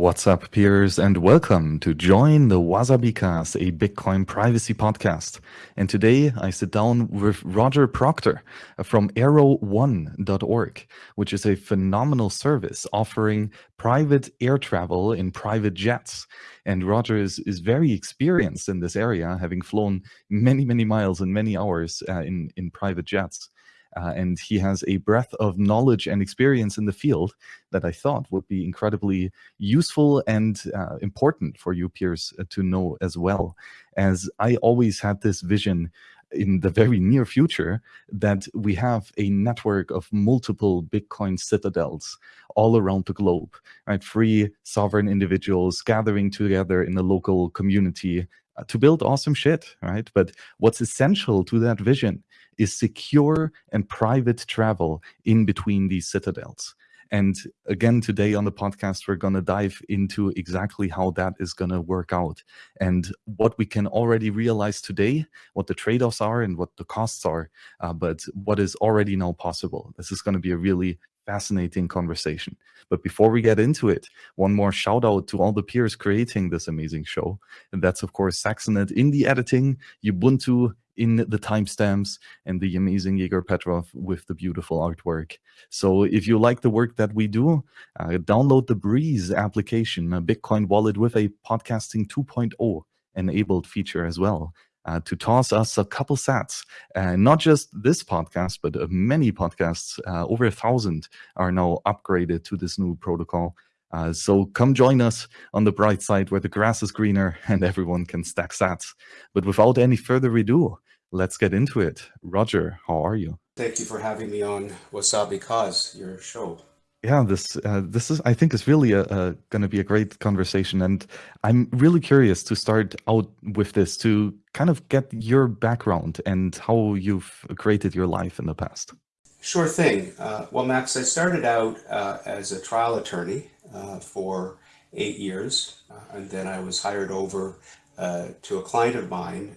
What's up, peers, and welcome to join the Wasabikas, a Bitcoin privacy podcast. And today I sit down with Roger Proctor from Aero1.org, which is a phenomenal service offering private air travel in private jets. And Roger is, is very experienced in this area, having flown many, many miles and many hours uh, in, in private jets. Uh, and he has a breadth of knowledge and experience in the field that I thought would be incredibly useful and uh, important for you peers uh, to know as well. As I always had this vision in the very near future that we have a network of multiple Bitcoin citadels all around the globe, right? Free sovereign individuals gathering together in a local community uh, to build awesome shit, right? But what's essential to that vision is secure and private travel in between these citadels. And again, today on the podcast, we're going to dive into exactly how that is going to work out and what we can already realize today, what the trade offs are and what the costs are, uh, but what is already now possible. This is going to be a really fascinating conversation. But before we get into it, one more shout out to all the peers creating this amazing show. And that's, of course, Saxonet in the editing, Ubuntu in the timestamps and the amazing Igor Petrov with the beautiful artwork. So if you like the work that we do, uh, download the Breez application, a Bitcoin wallet with a podcasting 2.0 enabled feature as well. Uh, to toss us a couple sats. Uh, not just this podcast, but uh, many podcasts, uh, over a thousand, are now upgraded to this new protocol. Uh, so come join us on the bright side where the grass is greener and everyone can stack sats. But without any further ado, let's get into it. Roger, how are you? Thank you for having me on Wasabikas, your show. Yeah, this uh, this is I think is really a, a going to be a great conversation, and I'm really curious to start out with this to kind of get your background and how you've created your life in the past. Sure thing. Uh, well, Max, I started out uh, as a trial attorney uh, for eight years, uh, and then I was hired over uh, to a client of mine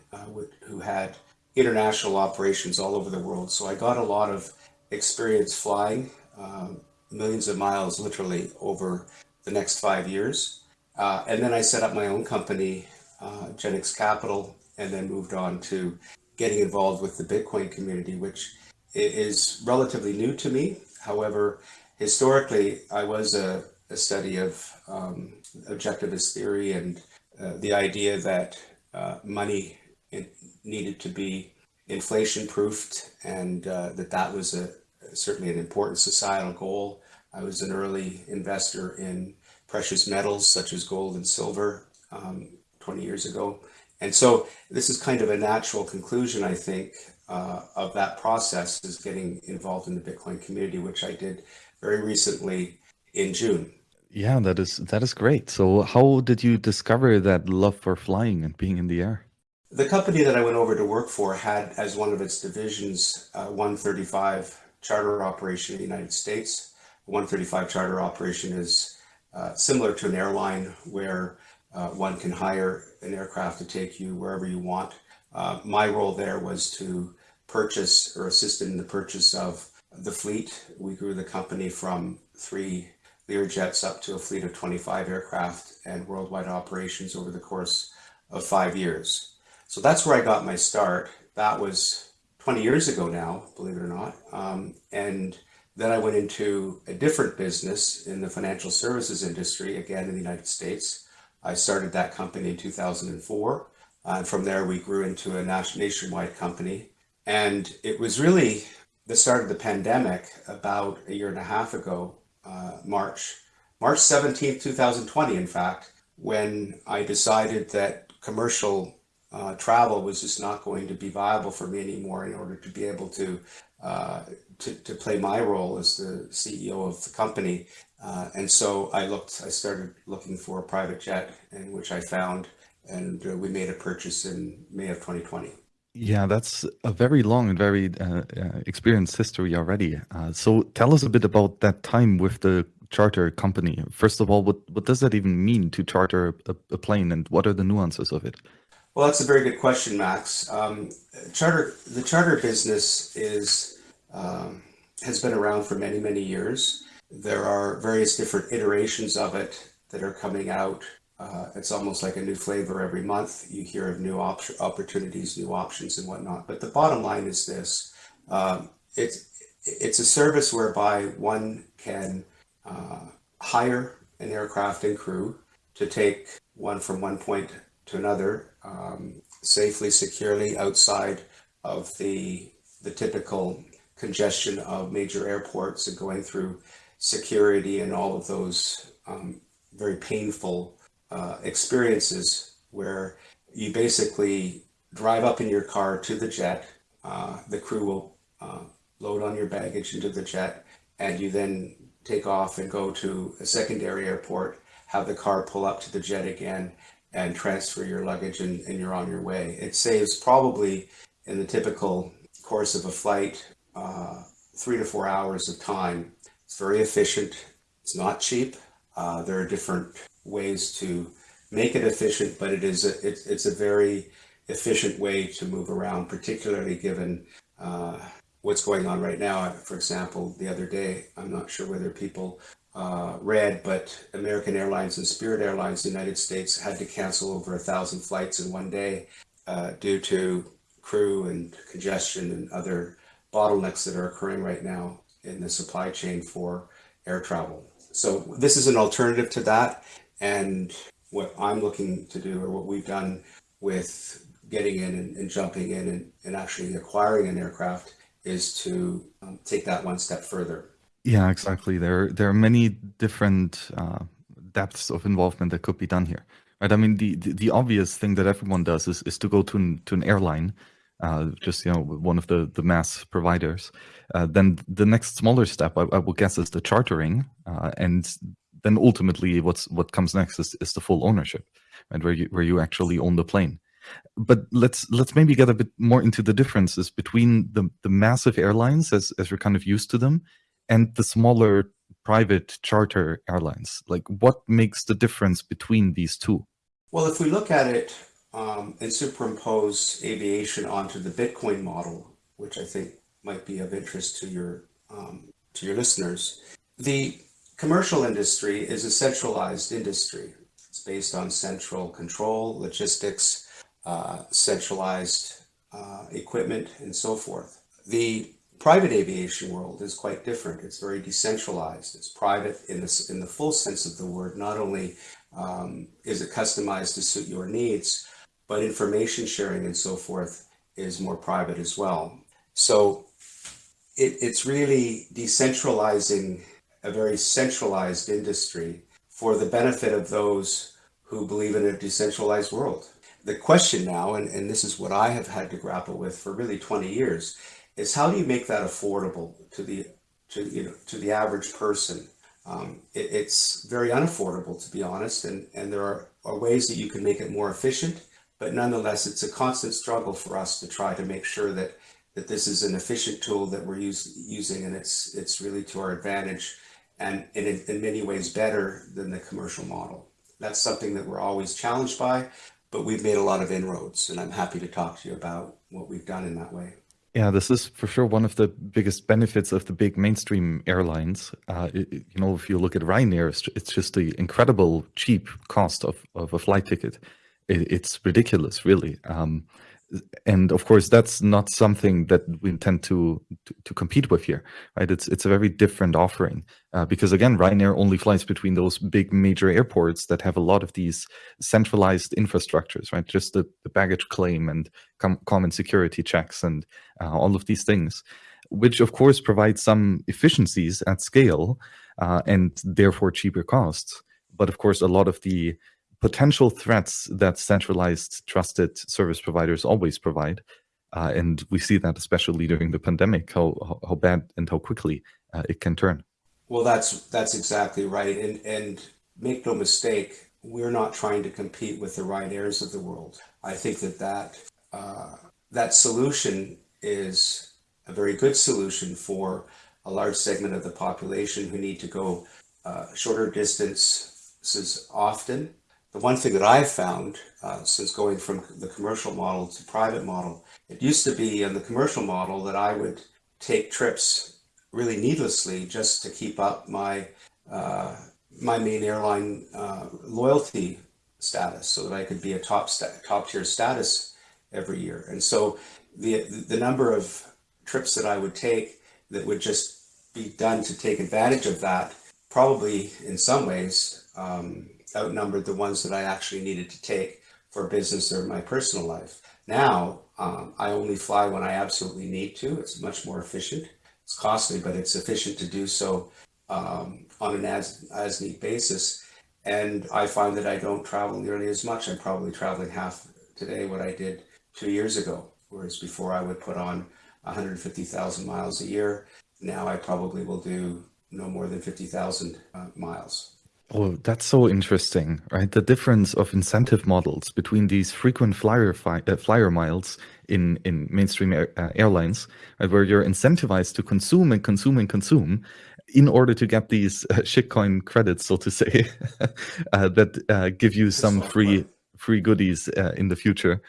who had international operations all over the world. So I got a lot of experience flying um, millions of miles literally over the next five years. Uh, and then I set up my own company, uh, Genix Capital, and then moved on to getting involved with the Bitcoin community, which is relatively new to me. However, historically, I was a, a study of um, objectivist theory and uh, the idea that uh, money needed to be inflation proofed and uh, that that was a certainly an important societal goal. I was an early investor in precious metals such as gold and silver um, 20 years ago. And so this is kind of a natural conclusion, I think, uh, of that process is getting involved in the Bitcoin community, which I did very recently in June. Yeah, that is that is great. So how did you discover that love for flying and being in the air? The company that I went over to work for had as one of its divisions uh, 135 charter operation in the United States. 135 charter operation is uh, similar to an airline where uh, one can hire an aircraft to take you wherever you want. Uh, my role there was to purchase or assist in the purchase of the fleet. We grew the company from three Learjets up to a fleet of 25 aircraft and worldwide operations over the course of five years. So that's where I got my start. That was 20 years ago now, believe it or not. Um, and then I went into a different business in the financial services industry, again in the United States. I started that company in 2004. Uh, and from there, we grew into a nationwide company. And it was really the start of the pandemic about a year and a half ago, uh, March, March 17th, 2020, in fact, when I decided that commercial uh, travel was just not going to be viable for me anymore in order to be able to, uh, to, to, play my role as the CEO of the company. Uh, and so I looked, I started looking for a private jet in which I found, and uh, we made a purchase in May of 2020. Yeah, that's a very long and very uh, uh, experienced history already. so tell us a bit about that time with the charter company. First of all, what, what does that even mean to charter a, a plane and what are the nuances of it? Well, that's a very good question, Max. Um, charter, the charter business is um, has been around for many, many years. There are various different iterations of it that are coming out. Uh, it's almost like a new flavor every month. You hear of new op opportunities, new options, and whatnot. But the bottom line is this: um, it's it's a service whereby one can uh, hire an aircraft and crew to take one from one point to another um, safely, securely outside of the the typical congestion of major airports and going through security and all of those um, very painful uh, experiences where you basically drive up in your car to the jet. Uh, the crew will uh, load on your baggage into the jet, and you then take off and go to a secondary airport, have the car pull up to the jet again, and transfer your luggage, and, and you're on your way. It saves probably in the typical course of a flight uh, three to four hours of time. It's very efficient. It's not cheap. Uh, there are different ways to make it efficient, but it is a, it's, it's a very efficient way to move around, particularly given uh, what's going on right now. For example, the other day, I'm not sure whether people uh, read, but American Airlines and Spirit Airlines, the United States, had to cancel over a thousand flights in one day uh, due to crew and congestion and other bottlenecks that are occurring right now in the supply chain for air travel. So this is an alternative to that. And what I'm looking to do or what we've done with getting in and, and jumping in and, and, actually acquiring an aircraft is to um, take that one step further. Yeah, exactly. There, there are many different uh, depths of involvement that could be done here. Right? I mean, the, the, the obvious thing that everyone does is, is to go to an, to an airline uh, just you know one of the the mass providers. Uh, then the next smaller step, I, I will guess, is the chartering, uh, and then ultimately, what's what comes next is, is the full ownership, and where you where you actually own the plane. But let's let's maybe get a bit more into the differences between the the massive airlines as as we're kind of used to them, and the smaller private charter airlines. Like, what makes the difference between these two? Well, if we look at it um, and superimpose aviation onto the Bitcoin model, which I think might be of interest to your um, to your listeners. The commercial industry is a centralized industry. It's based on central control, logistics, uh, centralized uh, equipment, and so forth. The private aviation world is quite different. It's very decentralized. It's private in the, in the full sense of the word. Not only um, is it customized to suit your needs, but information sharing and so forth is more private as well. So it, it's really decentralizing a very centralized industry for the benefit of those who believe in a decentralized world. The question now, and, and this is what I have had to grapple with for really 20 years, is how do you make that affordable to the to you know to the average person? Um, it, it's very unaffordable to be honest, and and there are, are ways that you can make it more efficient but nonetheless, it's a constant struggle for us to try to make sure that that this is an efficient tool that we're use, using and it's it's really to our advantage and, in, in many ways better than the commercial model. That's something that we're always challenged by, but we've made a lot of inroads and I'm happy to talk to you about what we've done in that way. Yeah, this is for sure one of the biggest benefits of the big mainstream airlines. Uh, it, you know, if you look at Ryanair, it's, just the incredible cheap cost of, of a flight ticket it, it's ridiculous, really. Um, and of course, that's not something that we intend to, to, to compete with here, right? It's it's a very different offering uh, because again, Ryanair only flies between those big major airports that have a lot of these centralized infrastructures, right? Just the, the baggage claim and com common security checks and uh, all of these things, which of course provide some efficiencies at scale uh, and therefore cheaper costs. But of course, a lot of the potential threats that centralized trusted service providers always provide. Uh, and we see that especially during the pandemic, how, how bad and how quickly uh, it can turn. Well, that's that's exactly right. And, and make no mistake, we're not trying to compete with the Ryanairs of the world. I think that that, uh, that solution is a very good solution for a large segment of the population who need to go uh, shorter distances often the one thing that I've found uh, since going from the commercial model to private model, it used to be in the commercial model that I would take trips really needlessly just to keep up my uh, my main airline uh, loyalty status so that I could be a top top tier status every year. And so the the number of trips that I would take that would just be done to take advantage of that probably in some ways um, outnumbered the ones that I actually needed to take for business or my personal life. Now um, I only fly when I absolutely need to. It's much more efficient. It's costly, but it's efficient to do so um, on an as as need basis. And I find that I don't travel nearly as much. I'm probably traveling half today what I did two years ago, whereas before I would put on 150,000 miles a year. Now I probably will do no more than 50,000 uh, miles. Oh, that's so interesting, right? The difference of incentive models between these frequent flyer uh, flyer miles in in mainstream air, uh, airlines, right, where you're incentivized to consume and consume and consume in order to get these uh, shitcoin credits, so to say, uh, that uh, give you some free free goodies uh, in the future,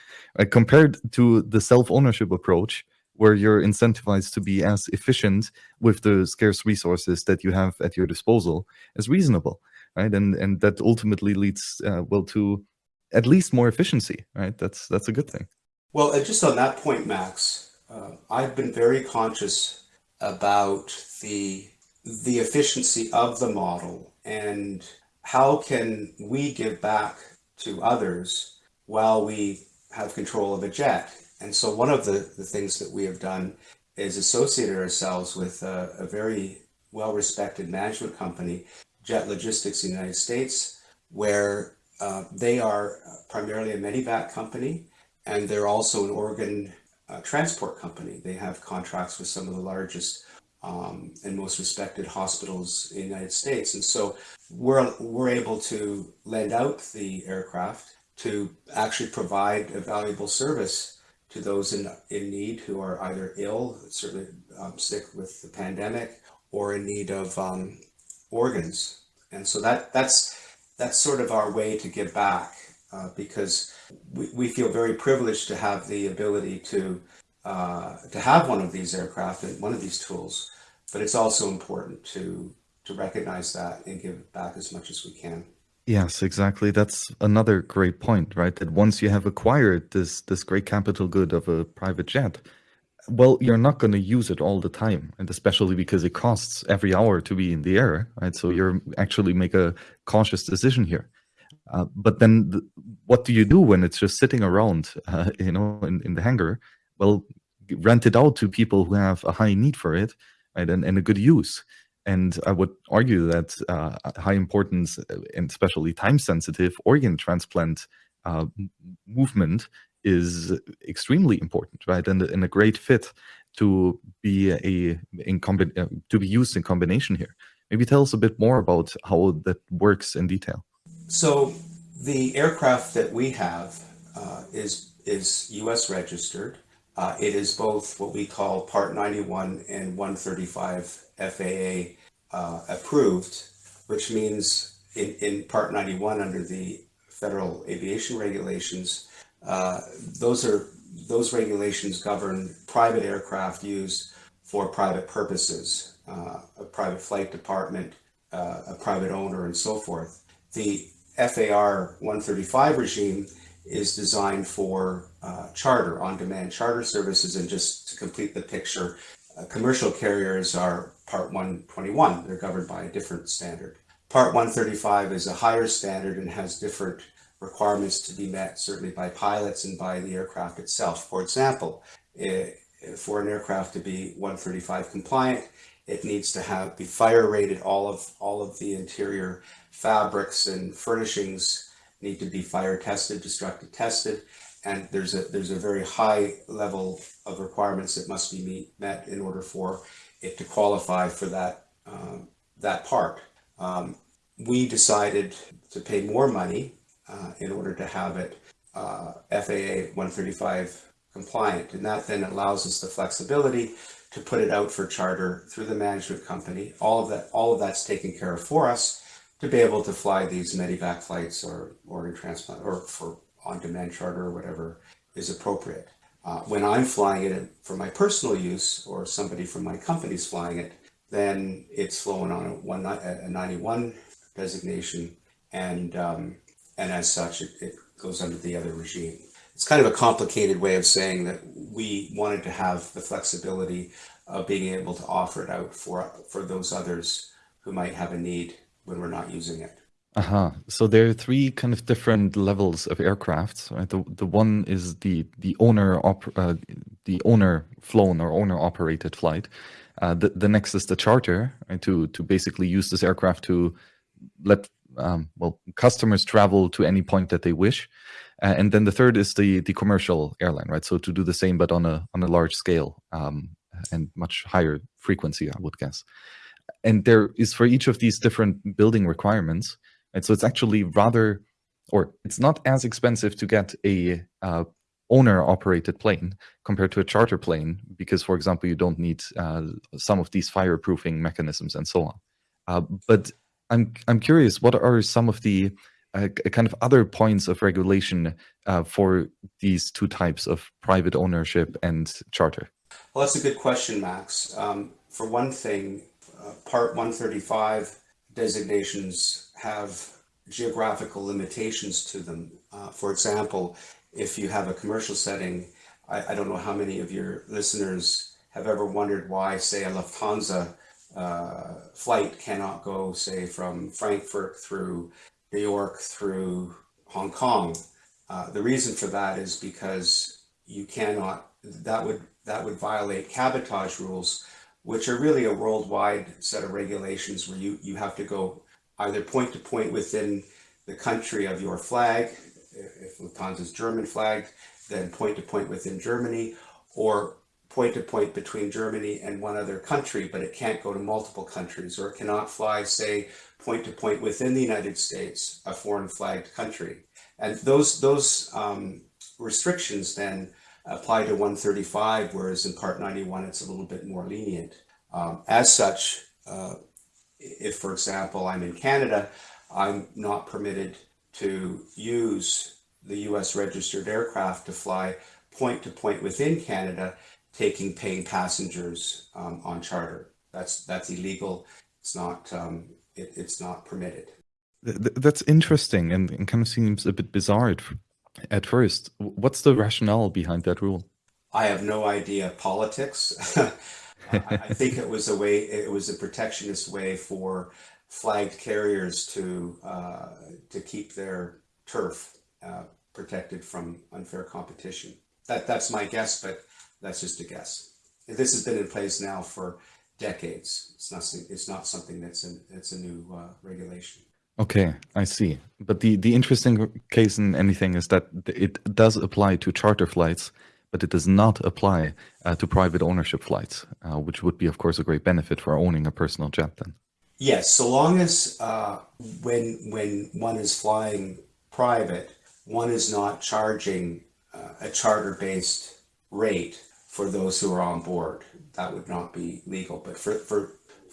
compared to the self ownership approach, where you're incentivized to be as efficient with the scarce resources that you have at your disposal as reasonable, right? And and that ultimately leads uh, well to at least more efficiency, right? That's that's a good thing. Well, just on that point, Max, uh, I've been very conscious about the the efficiency of the model and how can we give back to others while we have control of a jet and so one of the, the things that we have done is associated ourselves with a, a very well-respected management company, Jet Logistics in the United States, where uh, they are primarily a medevac company, and they're also an organ uh, transport company. They have contracts with some of the largest um, and most respected hospitals in the United States. And so we're, we're able to lend out the aircraft to actually provide a valuable service to those in, in need who are either ill, certainly um, sick with the pandemic, or in need of um, organs. And so that that's that's sort of our way to give back uh, because we, we feel very privileged to have the ability to uh, to have one of these aircraft and one of these tools, but it's also important to to recognize that and give back as much as we can. Yes, exactly. That's another great point, right? That once you have acquired this this great capital good of a private jet, well, you're not going to use it all the time, and especially because it costs every hour to be in the air, right? So you're actually make a conscious decision here. Uh, but then, the, what do you do when it's just sitting around, uh, you know, in, in the hangar? Well, rent it out to people who have a high need for it, right, and, and a good use. And I would argue that uh, high importance uh, and especially time sensitive organ transplant uh, movement is extremely important, right? And, and a great fit to be a in uh, to be used in combination here. Maybe tell us a bit more about how that works in detail. So the aircraft that we have uh, is is U.S. registered. Uh, it is both what we call Part 91 and 135 FAA uh, approved, which means in, in Part 91 under the federal aviation regulations, uh, those are those regulations govern private aircraft used for private purposes, uh, a private flight department, uh, a private owner, and so forth. The FAR 135 regime is designed for uh, charter, on-demand charter services, and just to complete the picture, uh, commercial carriers are Part 121. They're governed by a different standard. Part 135 is a higher standard and has different requirements to be met, certainly by pilots and by the aircraft itself. For example, for an aircraft to be 135 compliant, it needs to have be fire rated. All of all of the interior fabrics and furnishings need to be fire tested, destructive tested, and there's a there's a very high level of requirements that must be meet, met in order for it to qualify for that um, that part. Um, we decided to pay more money uh, in order to have it uh, FAA 135 compliant, and that then allows us the flexibility to put it out for charter through the management company. All of that, all of that's taken care of for us to be able to fly these medevac flights or organ transplant or for on-demand charter or whatever is appropriate. Uh, when I'm flying it for my personal use or somebody from my company's flying it, then it's flowing on a, one, a 91 designation, and um, and as such, it, it goes under the other regime. It's kind of a complicated way of saying that we wanted to have the flexibility of being able to offer it out for for those others who might have a need when we're not using it. Uh-huh. So there are three kind of different levels of aircraft. Right? The the one is the the owner op, uh, the owner flown or owner operated flight. Uh, the the next is the charter, right? to to basically use this aircraft to let um, well customers travel to any point that they wish. Uh, and then the third is the the commercial airline, right? So to do the same but on a on a large scale um, and much higher frequency, I would guess. And there is for each of these different building requirements and so it's actually rather, or it's not as expensive to get a uh, owner operated plane compared to a charter plane because, for example, you don't need uh, some of these fireproofing mechanisms and so on. Uh, but I'm I'm curious, what are some of the uh, kind of other points of regulation uh, for these two types of private ownership and charter? Well, that's a good question, Max. Um, for one thing, uh, Part 135 designations have geographical limitations to them. Uh, for example, if you have a commercial setting, I, I, don't know how many of your listeners have ever wondered why, say, a Lufthansa uh, flight cannot go, say, from Frankfurt through New York through Hong Kong. Uh, the reason for that is because you cannot, that would, that would violate cabotage rules, which are really a worldwide set of regulations where you, you have to go either point to point within the country of your flag, if Lufthansa's German flag, then point to point within Germany, or point to point between Germany and one other country, but it can't go to multiple countries, or it cannot fly, say, point to point within the United States, a foreign flagged country. And those, those um, restrictions then apply to 135, whereas in Part 91, it's a little bit more lenient. Um, as such, uh, if, for example, I'm in Canada, I'm not permitted to use the US registered aircraft to fly point to point within Canada, taking paying passengers um, on charter. That's that's illegal. It's not um, it, it's not permitted. That's interesting and, and kind of seems a bit bizarre at first. What's the rationale behind that rule? I have no idea. Politics. I, I think it was a way. It was a protectionist way for flagged carriers to uh, to keep their turf uh, protected from unfair competition. That that's my guess, but that's just a guess. This has been in place now for decades. It's not it's not something that's an it's a new uh, regulation. Okay, I see. But the the interesting case in anything is that it does apply to charter flights, but it does not apply uh, to private ownership flights, uh, which would be, of course, a great benefit for owning a personal jet then. Yes, so long as uh, when when one is flying private, one is not charging uh, a charter-based rate for those who are on board. That would not be legal. But for for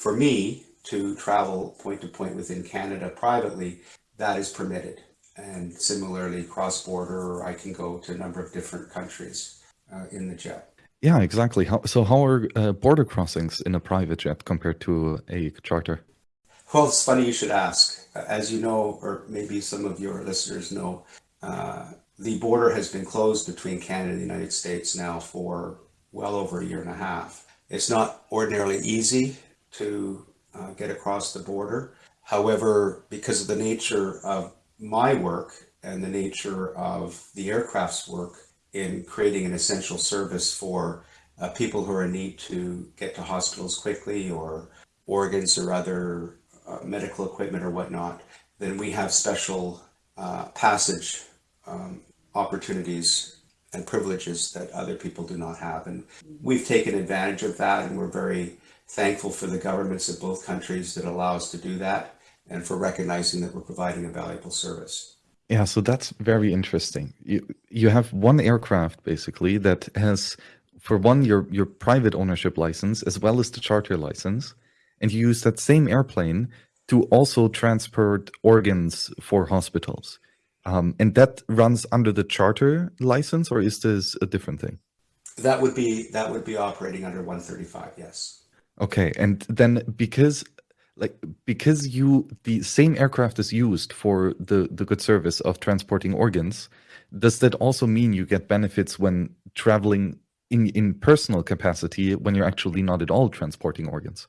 for me to travel point to point within Canada privately, that is permitted. And similarly, cross-border, I can go to a number of different countries uh, in the jet. Yeah, exactly. How, so how are uh, border crossings in a private jet compared to a charter? Well, it's funny you should ask. As you know, or maybe some of your listeners know, uh, the border has been closed between Canada and the United States now for well over a year and a half. It's not ordinarily easy to uh, get across the border. However, because of the nature of my work and the nature of the aircraft's work in creating an essential service for uh, people who are in need to get to hospitals quickly or organs or other uh, medical equipment or whatnot, then we have special uh, passage um, opportunities and privileges that other people do not have. And we've taken advantage of that and we're very thankful for the governments of both countries that allow us to do that and for recognizing that we're providing a valuable service. Yeah, so that's very interesting. You you have one aircraft basically that has for one your your private ownership license as well as the charter license and you use that same airplane to also transport organs for hospitals. Um, and that runs under the charter license, or is this a different thing? That would be that would be operating under 135. Yes. Okay, and then because like because you the same aircraft is used for the the good service of transporting organs does that also mean you get benefits when traveling in in personal capacity when you're actually not at all transporting organs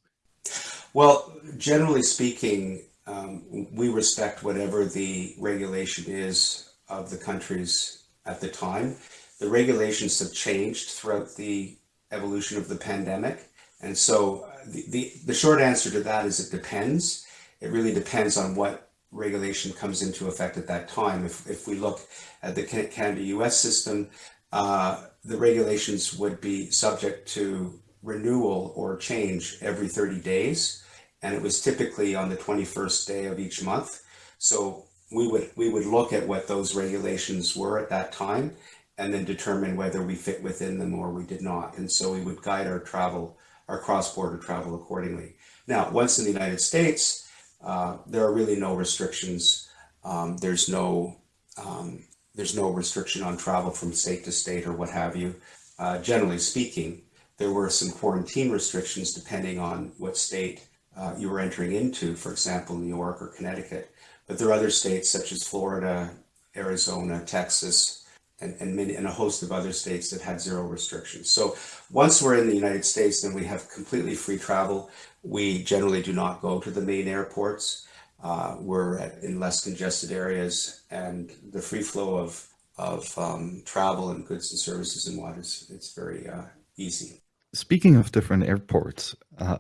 well generally speaking um, we respect whatever the regulation is of the countries at the time the regulations have changed throughout the evolution of the pandemic and so the, the, the short answer to that is it depends. It really depends on what regulation comes into effect at that time. If, if we look at the Canada-US system, uh, the regulations would be subject to renewal or change every 30 days. And it was typically on the 21st day of each month. So we would, we would look at what those regulations were at that time and then determine whether we fit within them or we did not. And so we would guide our travel our cross-border travel accordingly. Now, once in the United States, uh, there are really no restrictions. Um, there's no um, there's no restriction on travel from state to state or what have you. Uh, generally speaking, there were some quarantine restrictions depending on what state uh, you were entering into, for example, New York or Connecticut. But there are other states such as Florida, Arizona, Texas, and, and, many, and a host of other states that had zero restrictions. So once we're in the United States, then we have completely free travel. We generally do not go to the main airports. Uh, we're at, in less congested areas and the free flow of, of um, travel and goods and services and what is it's very uh, easy. Speaking of different airports, uh,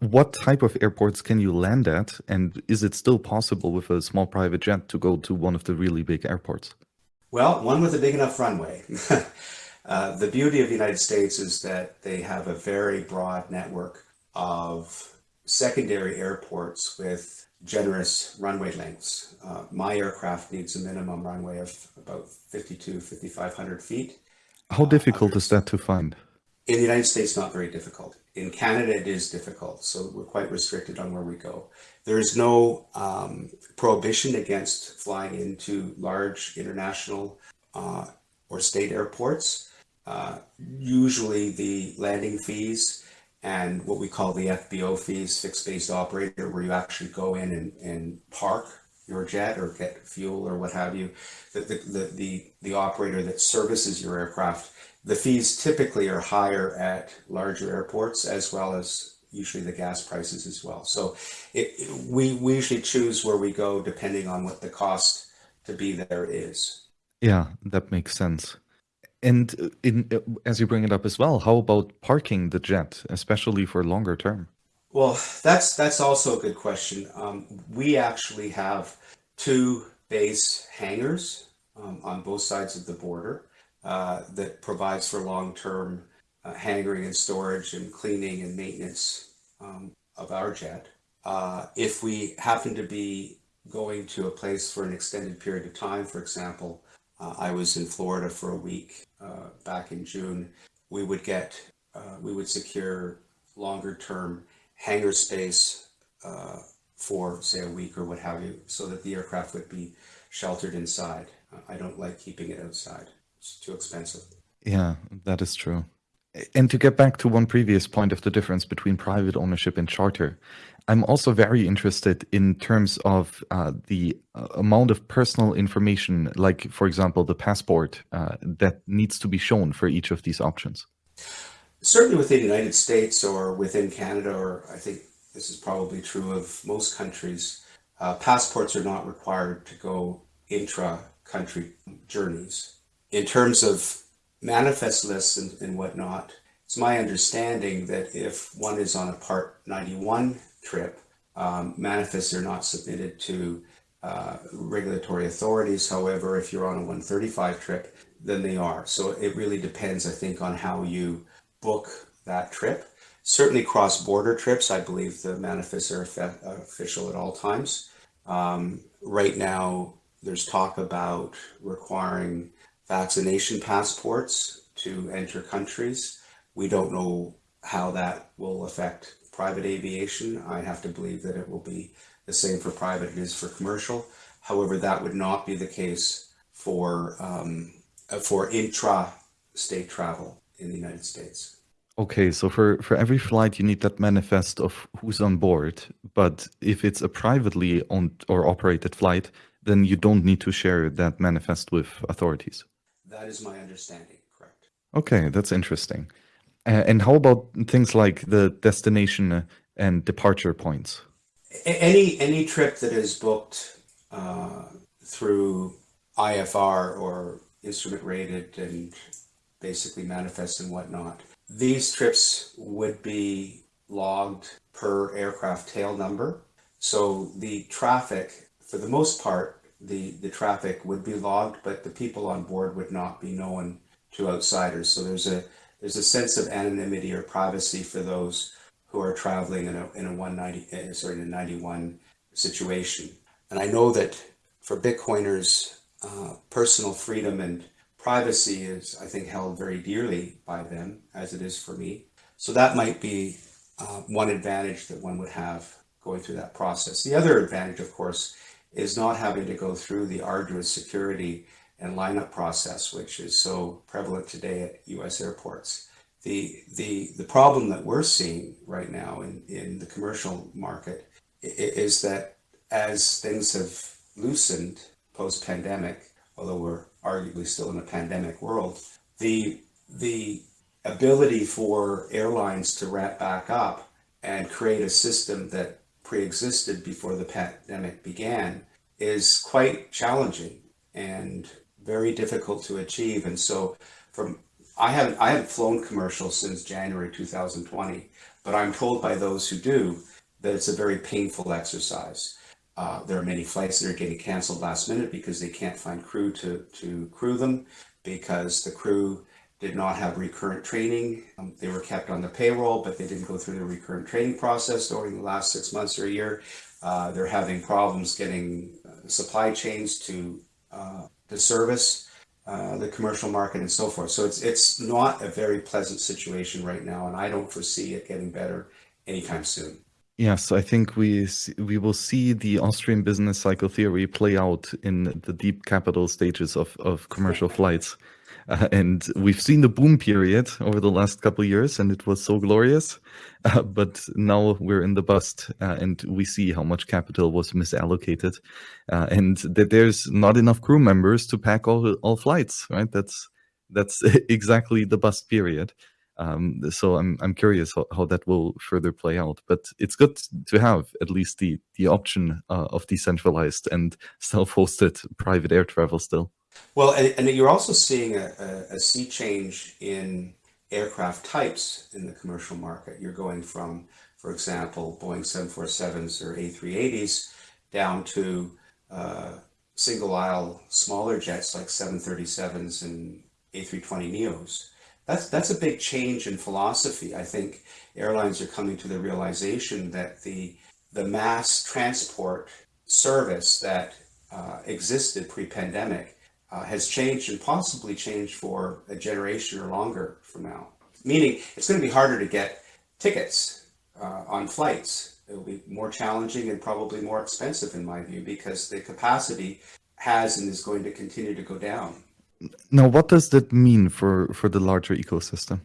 what type of airports can you land at? And is it still possible with a small private jet to go to one of the really big airports? Well, one with a big enough runway. uh, the beauty of the United States is that they have a very broad network of secondary airports with generous runway lengths. Uh, my aircraft needs a minimum runway of about 52, 5,500 feet. How difficult uh, is that to find? In the United States, not very difficult. In Canada, it is difficult, so we're quite restricted on where we go. There is no um, prohibition against flying into large international uh, or state airports. Uh, usually the landing fees and what we call the FBO fees, fixed base operator, where you actually go in and, and park your jet or get fuel or what have you, the, the, the, the, operator that services your aircraft the fees typically are higher at larger airports as well as usually the gas prices as well. So it, it, we, we usually choose where we go depending on what the cost to be there is. Yeah, that makes sense. And uh, in, uh, as you bring it up as well, how about parking the jet, especially for longer term? Well, that's that's also a good question. Um, we actually have two base hangars um, on both sides of the border. Uh, that provides for long-term uh, hanging and storage and cleaning and maintenance um, of our jet. Uh, if we happen to be going to a place for an extended period of time, for example, uh, I was in Florida for a week uh, back in June, we would get, we would secure longer term hangar space for say a week or what have you, so that the aircraft would be sheltered inside. I don't like keeping it outside it's too expensive. Yeah, that is true. And to get back to one previous point of the difference between private ownership and charter, I'm also very interested in terms of uh, the uh, amount of personal information, like, for example, the passport uh, that needs to be shown for each of these options. Certainly within the United States or within Canada, or I think this is probably true of most countries, uh, passports are not required to go intra-country journeys in terms of manifest lists and, and whatnot, it's my understanding that if one is on a Part 91 trip, um, manifests are not submitted to uh, regulatory authorities. However, if you're on a 135 trip, then they are. So it really depends, I think, on how you book that trip. Certainly cross-border trips, I believe the manifests are official at all times. Um, right now, there's talk about requiring vaccination passports to enter countries. We don't know how that will affect private aviation. I have to believe that it will be the same for private as for commercial. However, that would not be the case for um, for intra-state travel in the United States. Okay, so for, for every flight, you need that manifest of who's on board. But if it's a privately owned or operated flight, then you don't need to share that manifest with authorities. That is my understanding, correct. Okay, that's interesting. Uh, and how about things like the destination and departure points? Any any trip that is booked uh, through IFR or instrument rated and basically manifest and whatnot, these trips would be logged per aircraft tail number. So the traffic, for the most part, the, the traffic would be logged, but the people on board would not be known to outsiders. So there's a there's a sense of anonymity or privacy for those who are traveling in a in a 190 uh, sorry in a 91 situation. And I know that for Bitcoiners, uh, personal freedom and privacy is, I think, held very dearly by them, as it is for me. So that might be uh, one advantage that one would have going through that process. The other advantage, of course, is not having to go through the arduous security and lineup process, which is so prevalent today at US airports. The, the, the problem that we're seeing right now in, in the commercial market is that as things have loosened post-pandemic, although we're arguably still in a pandemic world, the, the ability for airlines to ramp back up and create a system that pre-existed before the pandemic began is quite challenging and very difficult to achieve. And so from I haven't I haven't flown commercial since January 2020, but I'm told by those who do that it's a very painful exercise. Uh, there are many flights that are getting canceled last minute because they can't find crew to, to crew them because the crew did not have recurrent training. Um, they were kept on the payroll, but they didn't go through the recurrent training process during the last six months or a year. Uh, they're having problems getting uh, supply chains to uh, the service, uh, the commercial market, and so forth. So it's it's not a very pleasant situation right now, and I don't foresee it getting better anytime soon. Yes, I think we we will see the Austrian business cycle theory play out in the deep capital stages of, of commercial flights. Uh, and we've seen the boom period over the last couple years, and it was so glorious. Uh, but now we're in the bust, uh, and we see how much capital was misallocated, uh, and that there's not enough crew members to pack all all flights. Right? That's that's exactly the bust period. Um, so I'm I'm curious how, how, that will further play out. But it's good to have at least the the option uh, of decentralized and self-hosted private air travel still. Well, and, and you're also seeing a, a, a, sea change in aircraft types in the commercial market. You're going from, for example, Boeing 747s or A380s down to uh, single aisle smaller jets like 737s and A320neos that's that's a big change in philosophy. I think airlines are coming to the realization that the the mass transport service that uh, existed pre-pandemic uh, has changed and possibly changed for a generation or longer from now. Meaning, it's going to be harder to get tickets uh, on flights. It will be more challenging and probably more expensive, in my view, because the capacity has and is going to continue to go down. Now, what does that mean for, for the larger ecosystem?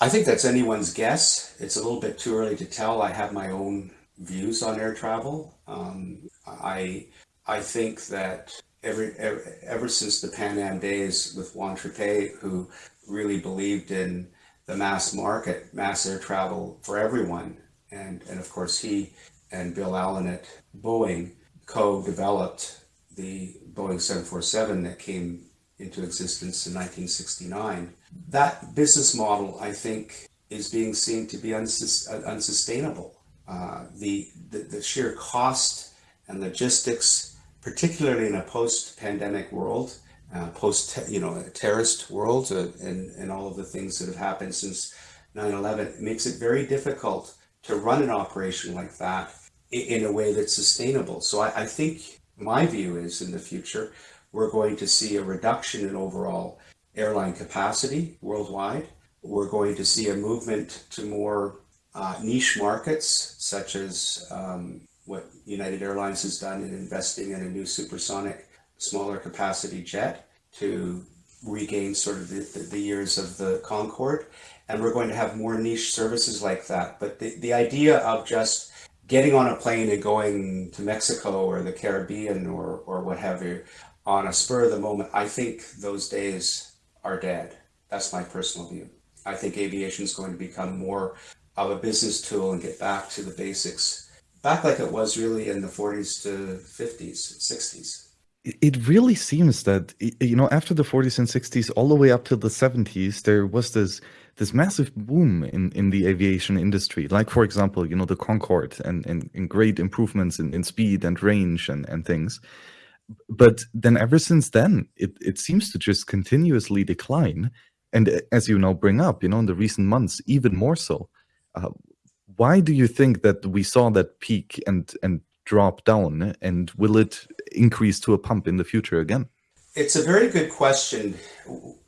I think that's anyone's guess. It's a little bit too early to tell. I have my own views on air travel. Um, I I think that every, ever, ever since the Pan Am days with Juan Trippe, who really believed in the mass market, mass air travel for everyone, and and of course he and Bill Allen at Boeing co-developed the Boeing 747 that came into existence in 1969. That business model, I think, is being seen to be unsus unsustainable. Uh, the, the, the sheer cost and logistics, particularly in a post-pandemic world, uh, post you know terrorist world, uh, and and all of the things that have happened since 9/11, makes it very difficult to run an operation like that in, in a way that's sustainable. So I, I think my view is in the future we're going to see a reduction in overall airline capacity worldwide. We're going to see a movement to more uh, niche markets, such as um, what United Airlines has done in investing in a new supersonic, smaller capacity jet to regain sort of the, the, years of the Concorde. and we're going to have more niche services like that. But the, the idea of just getting on a plane and going to Mexico or the Caribbean or, or what have you on a spur of the moment, I think those days are dead. That's my personal view. I think aviation is going to become more of a business tool and get back to the basics, back like it was really in the 40s to 50s, 60s it really seems that you know after the 40s and 60s all the way up to the 70s there was this this massive boom in in the aviation industry like for example you know the concorde and and, and great improvements in, in speed and range and and things but then ever since then it it seems to just continuously decline and uh, as you now bring up you know in the recent months even more so uh, why do you think that we saw that peak and and drop down and will it increase to a pump in the future again? It's a very good question.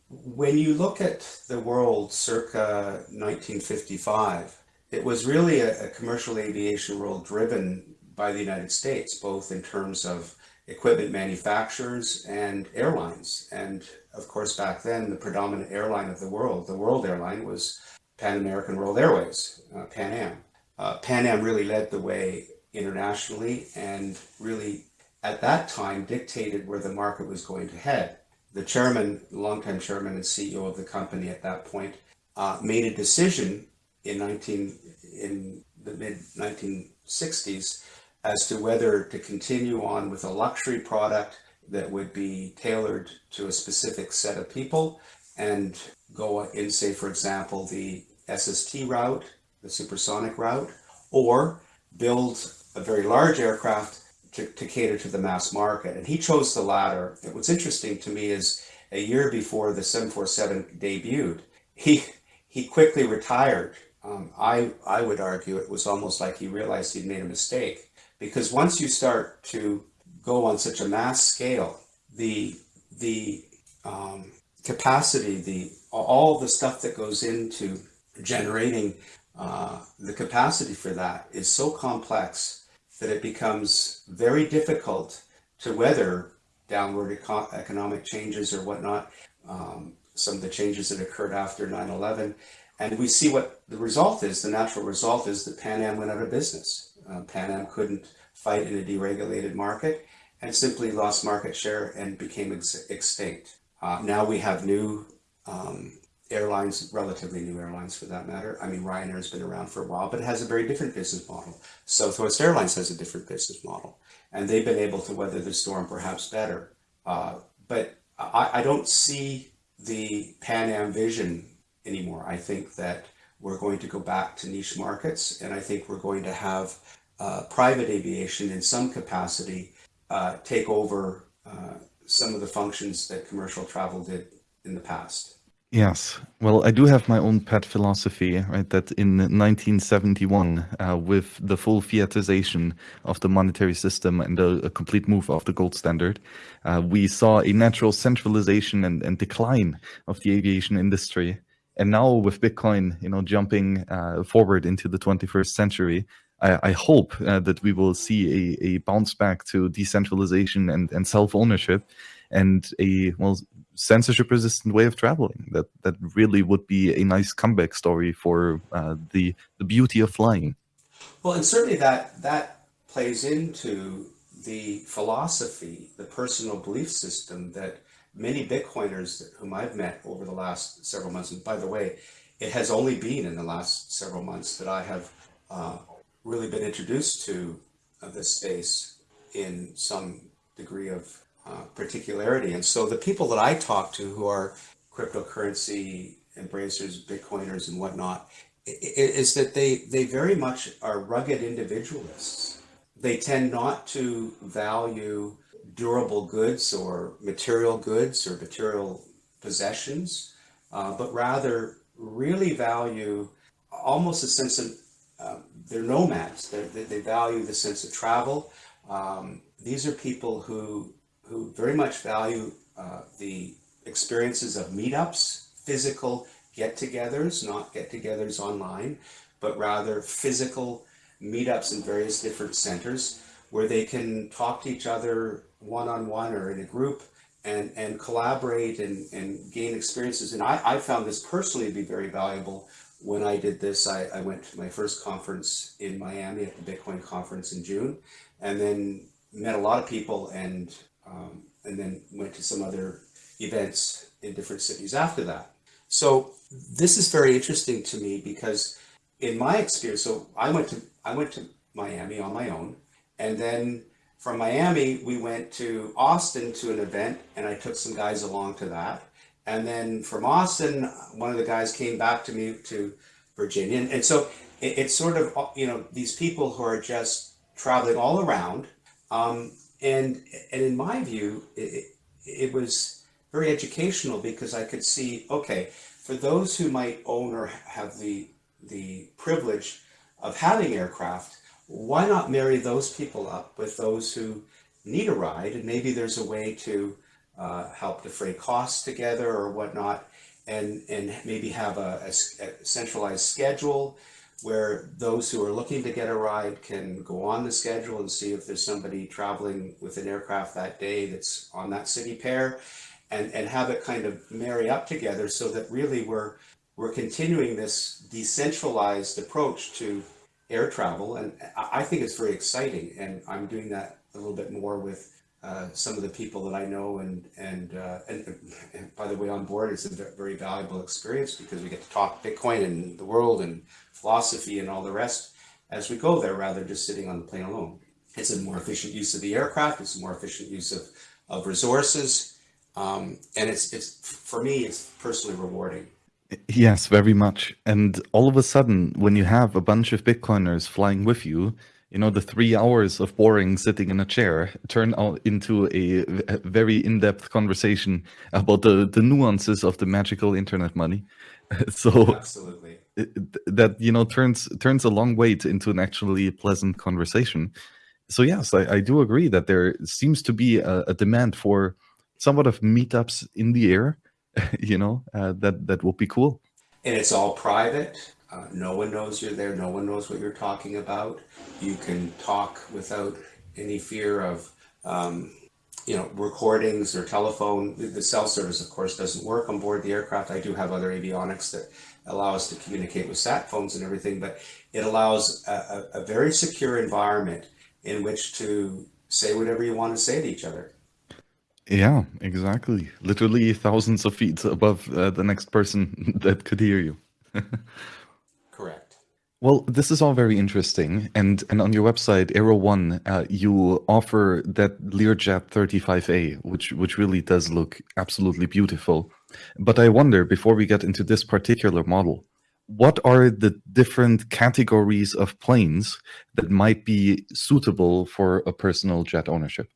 When you look at the world circa 1955, it was really a, a commercial aviation world driven by the United States, both in terms of equipment manufacturers and airlines. And of course, back then, the predominant airline of the world, the world airline, was Pan American World Airways, uh, Pan Am. Uh, Pan Am really led the way internationally and really at that time dictated where the market was going to head. The chairman, longtime chairman and CEO of the company at that point, uh, made a decision in 19 in the mid 1960s as to whether to continue on with a luxury product that would be tailored to a specific set of people and go in, say, for example, the SST route, the supersonic route, or build a very large aircraft to, to cater to the mass market. And he chose the latter. And what's interesting to me is a year before the 747 debuted, he, he quickly retired. Um, I, I would argue it was almost like he realized he'd made a mistake because once you start to go on such a mass scale, the, the um, capacity, the, all the stuff that goes into generating uh, the capacity for that is so complex that it becomes very difficult to weather downward eco economic changes or whatnot, um, some of the changes that occurred after 9-11. And we see what the result is. The natural result is that Pan Am went out of business. Uh, Pan Am couldn't fight in a deregulated market and simply lost market share and became ex extinct. Uh, now we have new um, airlines, relatively new airlines for that matter. I mean, Ryanair's been around for a while, but it has a very different business model. Southwest Airlines has a different business model, and they've been able to weather the storm perhaps better. Uh, but I, I don't see the Pan Am vision anymore. I think that we're going to go back to niche markets, and I think we're going to have uh, private aviation in some capacity uh, take over uh, some of the functions that commercial travel did in the past. Yes. Well, I do have my own pet philosophy, right? That in 1971, uh, with the full fiatization of the monetary system and a, a complete move of the gold standard, uh, we saw a natural centralization and, and, decline of the aviation industry. And now with Bitcoin, you know, jumping uh, forward into the 21st century, I, I hope uh, that we will see a, a bounce back to decentralization and, and self-ownership and a well censorship resistant way of traveling that that really would be a nice comeback story for uh, the the beauty of flying. Well and certainly that that plays into the philosophy the personal belief system that many bitcoiners whom i've met over the last several months and by the way it has only been in the last several months that i have uh, really been introduced to uh, this space in some degree of uh, particularity. And so the people that I talk to who are cryptocurrency embracers, Bitcoiners and whatnot, is that they, they very much are rugged individualists. They tend not to value durable goods or material goods or material possessions, uh, but rather really value almost a sense of, uh, they're nomads. They're, they value the sense of travel. Um, these are people who who very much value uh, the experiences of meetups, physical get-togethers, not get-togethers online, but rather physical meetups in various different centers where they can talk to each other one-on-one -on -one or in a group and, and collaborate and, and gain experiences. And I, I found this personally to be very valuable when I did this. I, I went to my first conference in Miami at the Bitcoin conference in June, and then met a lot of people and um, and then went to some other events in different cities after that. So this is very interesting to me because in my experience, so I went to I went to Miami on my own, and then from Miami, we went to Austin to an event and I took some guys along to that. And then from Austin, one of the guys came back to me to Virginia. And, and so it, it's sort of, you know, these people who are just traveling all around. Um, and, and in my view, it, it was very educational because I could see, okay, for those who might own or have the, the privilege of having aircraft, why not marry those people up with those who need a ride? And maybe there's a way to uh, help defray costs together or whatnot and and maybe have a, a, a, centralized schedule where those who are looking to get a ride can go on the schedule and see if there's somebody traveling with an aircraft that day that's on that city pair and and have it kind of marry up together so that really we're we're continuing this decentralized approach to air travel. And I think it's very exciting. And I'm doing that a little bit more with uh, some of the people that I know. And, and, uh, and, and, by the way, on board, it's a very valuable experience because we get to talk Bitcoin and the world and philosophy and all the rest as we go there, rather than just sitting on the plane alone. It's a more efficient use of the aircraft. It's a more efficient use of, of resources. Um, and it's, it's, for me, it's personally rewarding. Yes, very much. And all of a sudden, when you have a bunch of Bitcoiners flying with you, you know, the three hours of boring sitting in a chair turn out into a, very in-depth conversation about the, the nuances of the magical internet money. so absolutely that, you know, turns, turns a long wait into an actually pleasant conversation. So yes, I, I do agree that there seems to be a, a demand for somewhat of meetups in the air you know, uh, that that will be cool. And it's all private. Uh, no one knows you're there. No one knows what you're talking about. You can talk without any fear of, um, you know, recordings or telephone. The cell service, of course, doesn't work on board the aircraft. I do have other avionics that allow us to communicate with sat phones and everything, but it allows a, a, a very secure environment in which to say whatever you want to say to each other. Yeah, exactly. Literally thousands of feet above uh, the next person that could hear you. Correct. Well, this is all very interesting. And and on your website, Aero One, uh, you offer that Learjet 35A, which which really does look absolutely beautiful. But I wonder, before we get into this particular model, what are the different categories of planes that might be suitable for a personal jet ownership?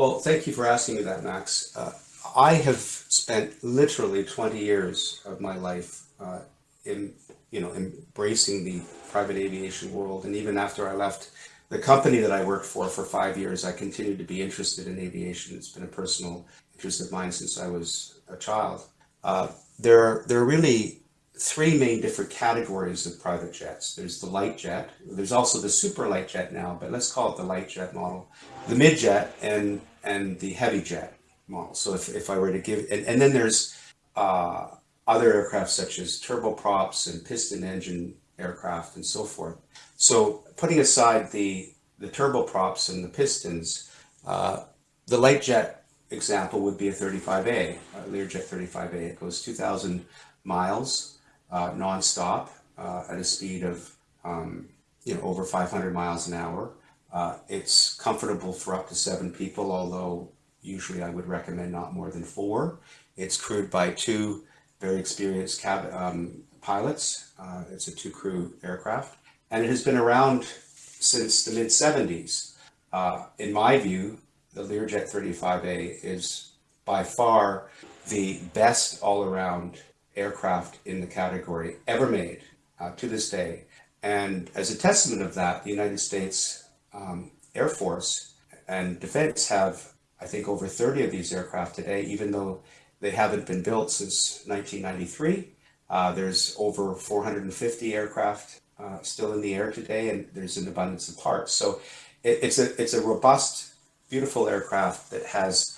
Well, thank you for asking me that, Max. Uh, I have spent literally 20 years of my life uh, in, you know, embracing the private aviation world. And even after I left the company that I worked for for five years, I continued to be interested in aviation. It's been a personal interest of mine since I was a child. Uh, there, are, there are really three main different categories of private jets. There's the light jet, there's also the super light jet now, but let's call it the light jet model, the mid jet and, and the heavy jet model. So if, if I were to give, and, and then there's uh, other aircraft such as turboprops and piston engine aircraft and so forth. So putting aside the, the turboprops and the pistons, uh, the light jet example would be a 35A, a Learjet 35A. It goes 2,000 miles uh, nonstop uh, at a speed of um, you know over 500 miles an hour. Uh, it's comfortable for up to seven people, although usually I would recommend not more than four. It's crewed by two very experienced cab um, pilots. Uh, it's a two crew aircraft and it has been around since the mid 70s. Uh, in my view, the Learjet 35A is by far the best all around aircraft in the category ever made uh, to this day. And as a testament of that, the United States um, Air Force and Defense have, I think, over 30 of these aircraft today, even though they haven't been built since 1993. Uh, there's over 450 aircraft uh, still in the air today, and there's an abundance of parts. So it, it's a it's a robust, beautiful aircraft that has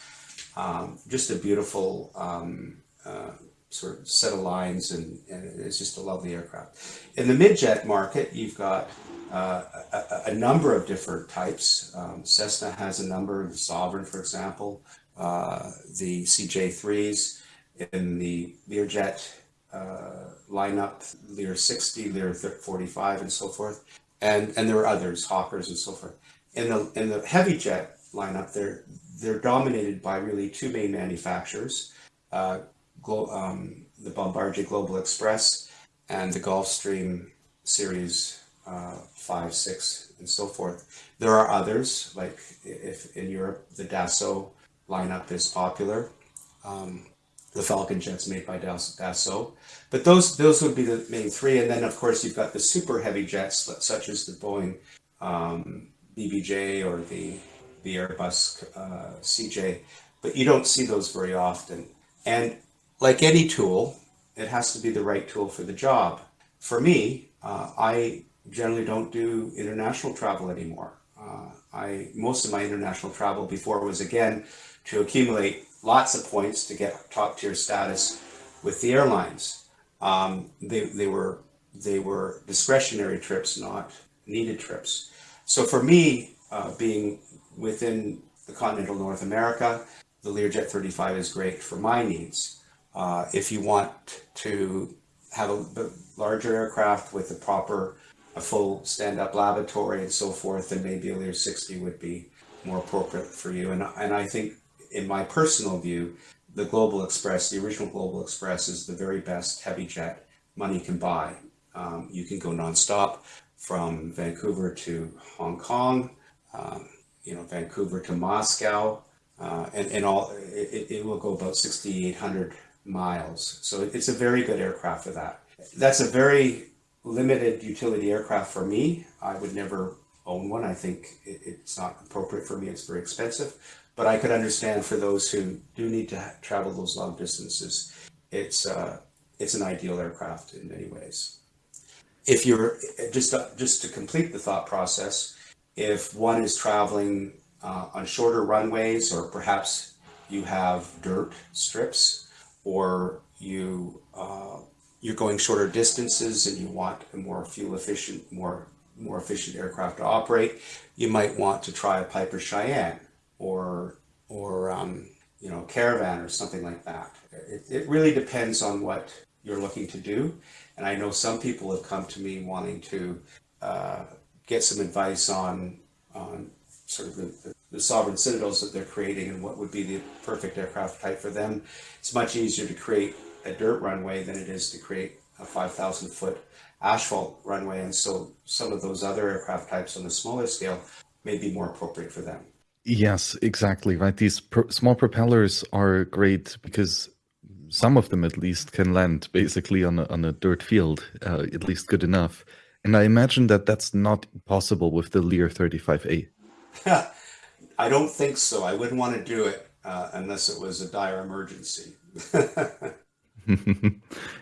Um, just a beautiful um, uh, sort of set of lines, and, and, it's just a lovely aircraft. In the midjet market, you've got uh, a, a, number of different types. Um, Cessna has a number, the Sovereign, for example, uh, the CJ3s, in the Learjet uh, lineup, Lear 60, Lear 45, and so forth. And, and there are others, Hawkers and so forth. In the, in the heavy jet lineup, they're, they're dominated by really two main manufacturers, uh, um, the Bombardier Global Express and the Gulfstream Series uh, 5, 6, and so forth. There are others, like if in Europe, the Dassault lineup is popular. Um, the Falcon jets made by Dassault. But those those would be the main three. And then, of course, you've got the super heavy jets, such as the Boeing um, BBJ or the, the Airbus uh, CJ. But you don't see those very often. And like any tool, it has to be the right tool for the job. For me, uh, I generally don't do international travel anymore. Uh, I most of my international travel before was again to accumulate lots of points to get top tier status with the airlines. Um, they, they were they were discretionary trips, not needed trips. So for me, uh, being within the continental North America, the Learjet 35 is great for my needs. Uh, if you want to have a larger aircraft with the proper, a full stand-up lavatory and so forth, then maybe a Lear 60 would be more appropriate for you. And, and I think in my personal view, the Global Express, the original Global Express is the very best heavy jet money can buy. Um, you can go nonstop from Vancouver to Hong Kong, um, you know, Vancouver to Moscow, uh, and, and all, it, it will go about 6,800 miles. So it's a very good aircraft for that. That's a very limited utility aircraft for me. I would never own one. I think it, it's not appropriate for me. It's very expensive. But I could understand for those who do need to travel those long distances, it's uh, it's an ideal aircraft in many ways. If you're just uh, just to complete the thought process, if one is traveling uh, on shorter runways, or perhaps you have dirt strips, or you uh, you're going shorter distances and you want a more fuel efficient, more more efficient aircraft to operate, you might want to try a Piper Cheyenne or or um, you know caravan or something like that. It, it really depends on what you're looking to do. And I know some people have come to me wanting to uh, get some advice on on sort of the, the, sovereign citadels that they're creating and what would be the perfect aircraft type for them. It's much easier to create a dirt runway than it is to create a 5,000 foot asphalt runway. And so some of those other aircraft types on the smaller scale may be more appropriate for them. Yes, exactly. Right. These pro small propellers are great because some of them at least can land basically on a, on a dirt field, uh, at least good enough. And I imagine that that's not possible with the Lear 35A. I don't think so. I wouldn't want to do it uh, unless it was a dire emergency.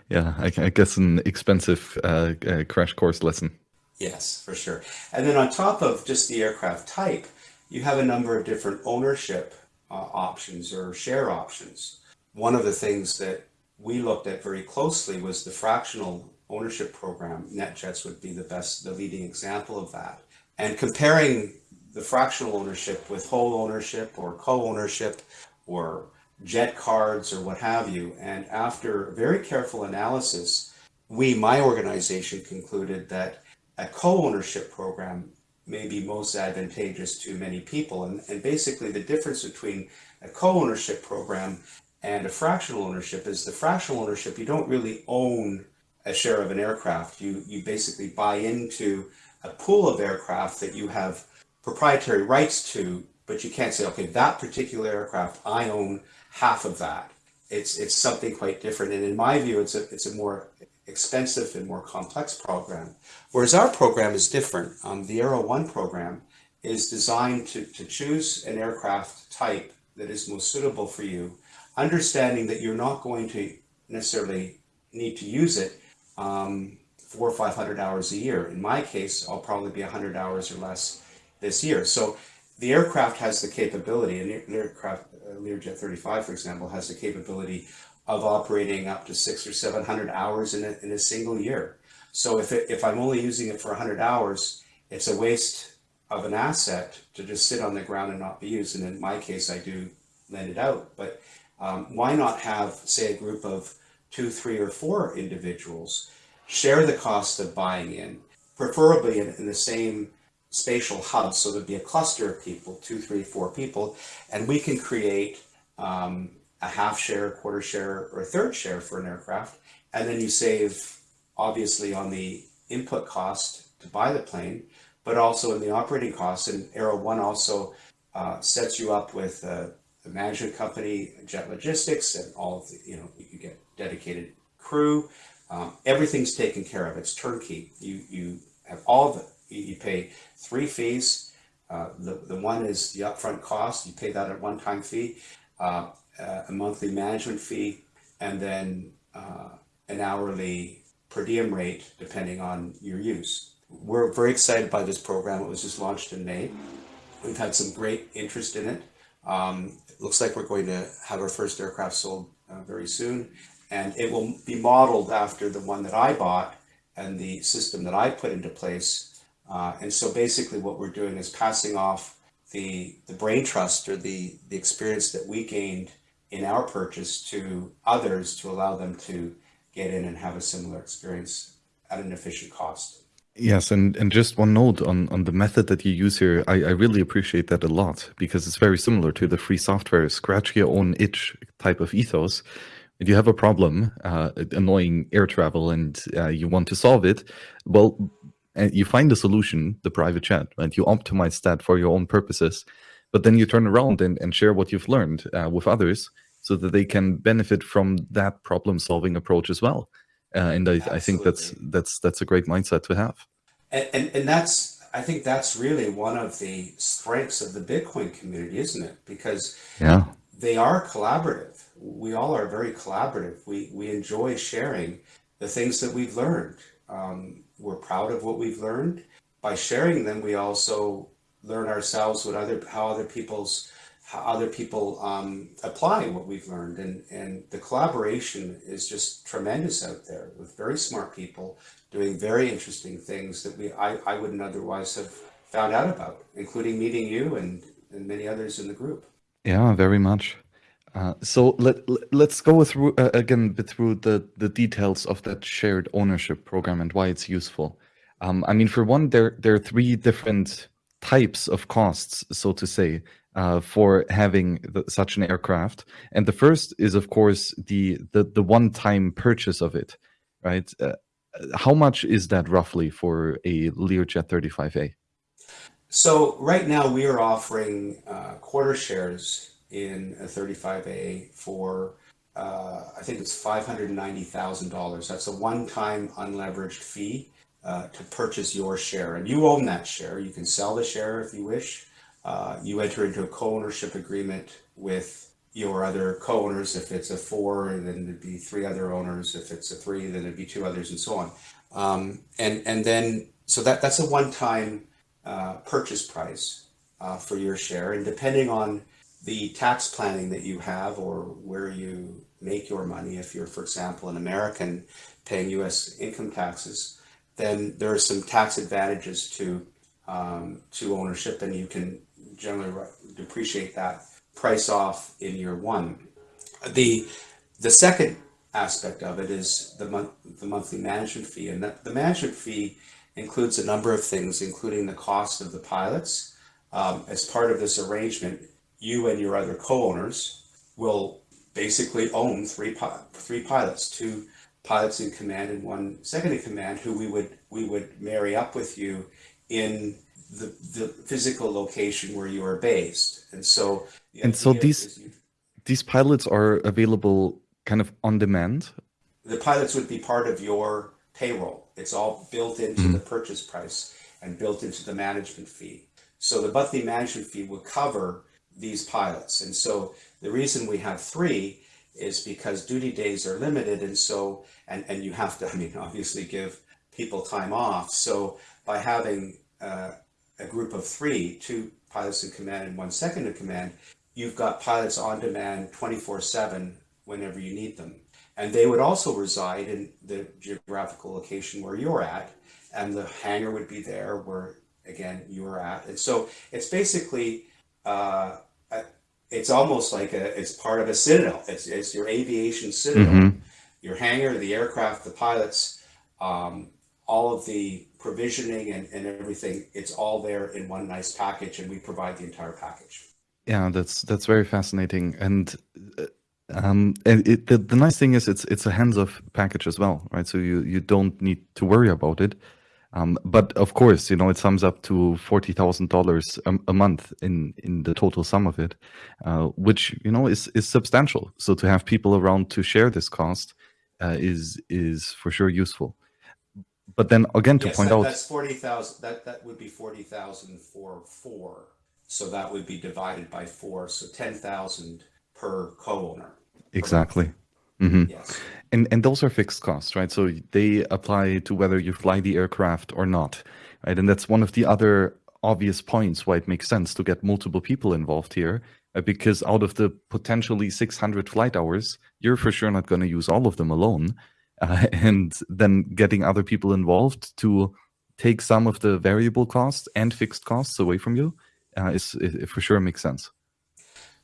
yeah, I, I, guess an expensive uh, uh, crash course lesson. Yes, for sure. And then on top of just the aircraft type, you have a number of different ownership uh, options or share options. One of the things that we looked at very closely was the fractional ownership program. NetJets would be the best, the leading example of that. And comparing the fractional ownership with whole ownership or co-ownership or jet cards or what have you. And after very careful analysis, we, my organization, concluded that a co-ownership program may be most advantageous to many people. And, and basically the difference between a co-ownership program and a fractional ownership is the fractional ownership, you don't really own a share of an aircraft. You, you basically buy into a pool of aircraft that you have proprietary rights to, but you can't say, okay, that particular aircraft, I own half of that. It's, it's something quite different. And in my view, it's a, it's a more expensive and more complex program. Whereas our program is different. Um, the Aero One program is designed to, to choose an aircraft type that is most suitable for you, understanding that you're not going to necessarily need to use it um, four or 500 hours a year. In my case, I'll probably be 100 hours or less this year. So the aircraft has the capability, an aircraft, Learjet 35, for example, has the capability of operating up to six or 700 hours in a, in a single year. So if, it, if I'm only using it for 100 hours, it's a waste of an asset to just sit on the ground and not be used. And in my case, I do lend it out. But um, why not have, say, a group of two, three, or four individuals share the cost of buying in, preferably in, in the same spatial hub. So there'd be a cluster of people, two, three, four people, and we can create um, a half share, quarter share, or a third share for an aircraft. And then you save obviously on the input cost to buy the plane, but also in the operating costs. And Aero One also uh, sets you up with a, a management company, Jet Logistics, and all of the, you know, you get dedicated crew. Um, everything's taken care of. It's turnkey. You you have all the you pay three fees. Uh, the the one is the upfront cost. You pay that at one time fee. Uh, uh, a monthly management fee, and then uh, an hourly per diem rate depending on your use. We're very excited by this program. It was just launched in May. We've had some great interest in it. Um, it looks like we're going to have our first aircraft sold uh, very soon, and it will be modeled after the one that I bought and the system that I put into place. Uh, and so basically what we're doing is passing off the, the brain trust or the, the experience that we gained in our purchase to others to allow them to get in and have a similar experience at an efficient cost. Yes, and, and just one note on, on the method that you use here, I, I really appreciate that a lot because it's very similar to the free software, scratch your own itch type of ethos. If you have a problem, uh, annoying air travel, and uh, you want to solve it, well, you find a solution, the private jet, and you optimize that for your own purposes but then you turn around and, and share what you've learned uh, with others so that they can benefit from that problem solving approach as well. Uh, and I, I, think that's that's that's a great mindset to have. And, and, and that's i think that's really one of the strengths of the bitcoin community isn't it? Because yeah. they are collaborative. We all are very collaborative. We we enjoy sharing the things that we've learned. Um, we're proud of what we've learned. By sharing them we also learn ourselves what other how other people's how other people um, apply what we've learned. And and the collaboration is just tremendous out there with very smart people doing very interesting things that we I, I wouldn't otherwise have found out about including meeting you and and many others in the group. Yeah very much uh, so let, let us go through uh, again through the the details of that shared ownership program and why it's useful um, I mean for one there there are three different types of costs, so to say, uh, for having the, such an aircraft. And the first is, of course, the the, the one-time purchase of it, right? Uh, how much is that roughly for a Learjet 35A? So right now we are offering uh, quarter shares in a 35A for uh, I think it's $590,000. That's a one-time unleveraged fee uh, to purchase your share. And you own that share. You can sell the share if you wish. Uh, you enter into a co-ownership agreement with your other co-owners. If it's a four, then it'd be three other owners. If it's a three, then it'd be two others and so on. Um, and, and then, so that, that's a one-time uh, purchase price uh, for your share. And depending on the tax planning that you have or where you make your money, if you're, for example, an American paying US income taxes, then there are some tax advantages to um, to ownership, and you can generally depreciate that price off in year one. The the second aspect of it is the month the monthly management fee, and that the management fee includes a number of things, including the cost of the pilots. Um, as part of this arrangement, you and your other co-owners will basically own three three pilots, two pilots in command and one second in command who we would we would marry up with you in the, the physical location where you are based. And so and so these you, these pilots are available kind of on demand? The pilots would be part of your payroll. It's all built into mm-hmm. the purchase price and built into the management fee. So the monthly management fee will cover these pilots and so the reason we have three is because duty days are limited and so and and you have to i mean obviously give people time off so by having uh, a group of three two pilots in command and one second in command you've got pilots on demand 24 7 whenever you need them. And they would also reside in the geographical location where you're at, and the hangar would be there where, again, you're at. And so it's basically, uh, it's almost like a, it's part of a citadel. It's, it's your aviation citadel, mm-hmm. your hangar, the aircraft, the pilots, um, all of the provisioning and, and everything. It's all there in one nice package, and we provide the entire package. Yeah, that's that's very fascinating, and uh, um, and it, the the nice thing is it's it's a hands-off package as well, right? So you you don't need to worry about it. Um, but of course, you know it sums up to forty thousand dollars a month in in the total sum of it, uh, which you know is is substantial. So to have people around to share this cost uh, is is for sure useful. But then again, to yes, point that, out that's forty thousand. That that would be forty thousand for four so that would be divided by four, so 10,000 per co-owner. Exactly. Mm-hmm. Yes. And and those are fixed costs, right? So they apply to whether you fly the aircraft or not, right? And that's one of the other obvious points why it makes sense to get multiple people involved here, uh, because out of the potentially 600 flight hours, you're for sure not going to use all of them alone, uh, and then getting other people involved to take some of the variable costs and fixed costs away from you uh, is, it for sure makes sense.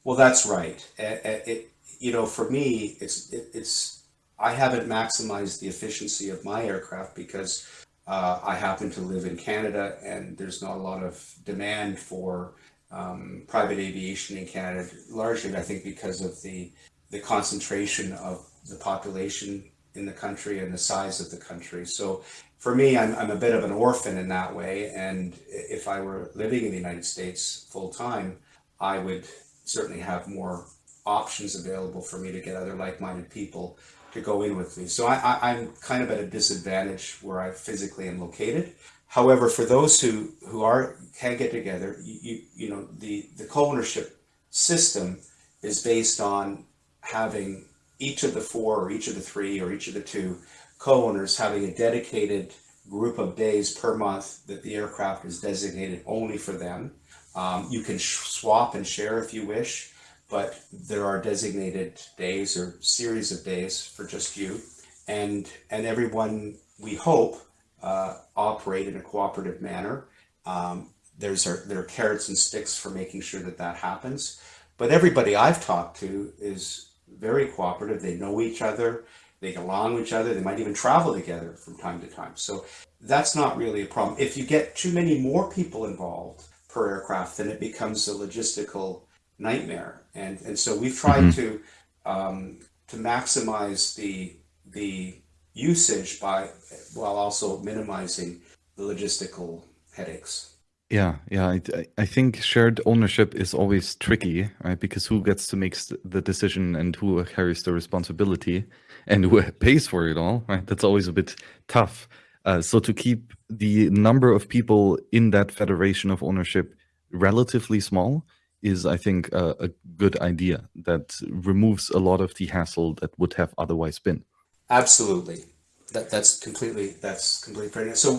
Well, that's right. It, it you know, for me, it's it, it's I haven't maximized the efficiency of my aircraft because uh, I happen to live in Canada and there's not a lot of demand for um, private aviation in Canada, largely I think because of the the concentration of the population in the country and the size of the country. So for me, I'm, I'm a bit of an orphan in that way. And if I were living in the United States full time, I would certainly have more options available for me to get other like-minded people to go in with me. So I, am kind of at a disadvantage where I physically am located. However, for those who, who are can get together, you, you, you know, the, the co-ownership system is based on having each of the four or each of the three or each of the two co-owners having a dedicated group of days per month that the aircraft is designated only for them. Um, you can swap and share if you wish, but there are designated days or series of days for just you. And, and everyone, we hope, uh, operate in a cooperative manner. Um, there's our, there are carrots and sticks for making sure that that happens. But everybody I've talked to is very cooperative. They know each other. They get along with each other. They might even travel together from time to time. So that's not really a problem. If you get too many more people involved per aircraft, then it becomes a logistical nightmare. And and so we've tried mm-hmm. to um, to maximize the the usage by while also minimizing the logistical headaches. Yeah, yeah. I, I think shared ownership is always tricky, right? Because who gets to make the decision and who carries the responsibility and who pays for it all, right? That's always a bit tough. Uh, so to keep the number of people in that federation of ownership relatively small is, I think, a, a good idea that removes a lot of the hassle that would have otherwise been. Absolutely, that that's completely that's completely fair. So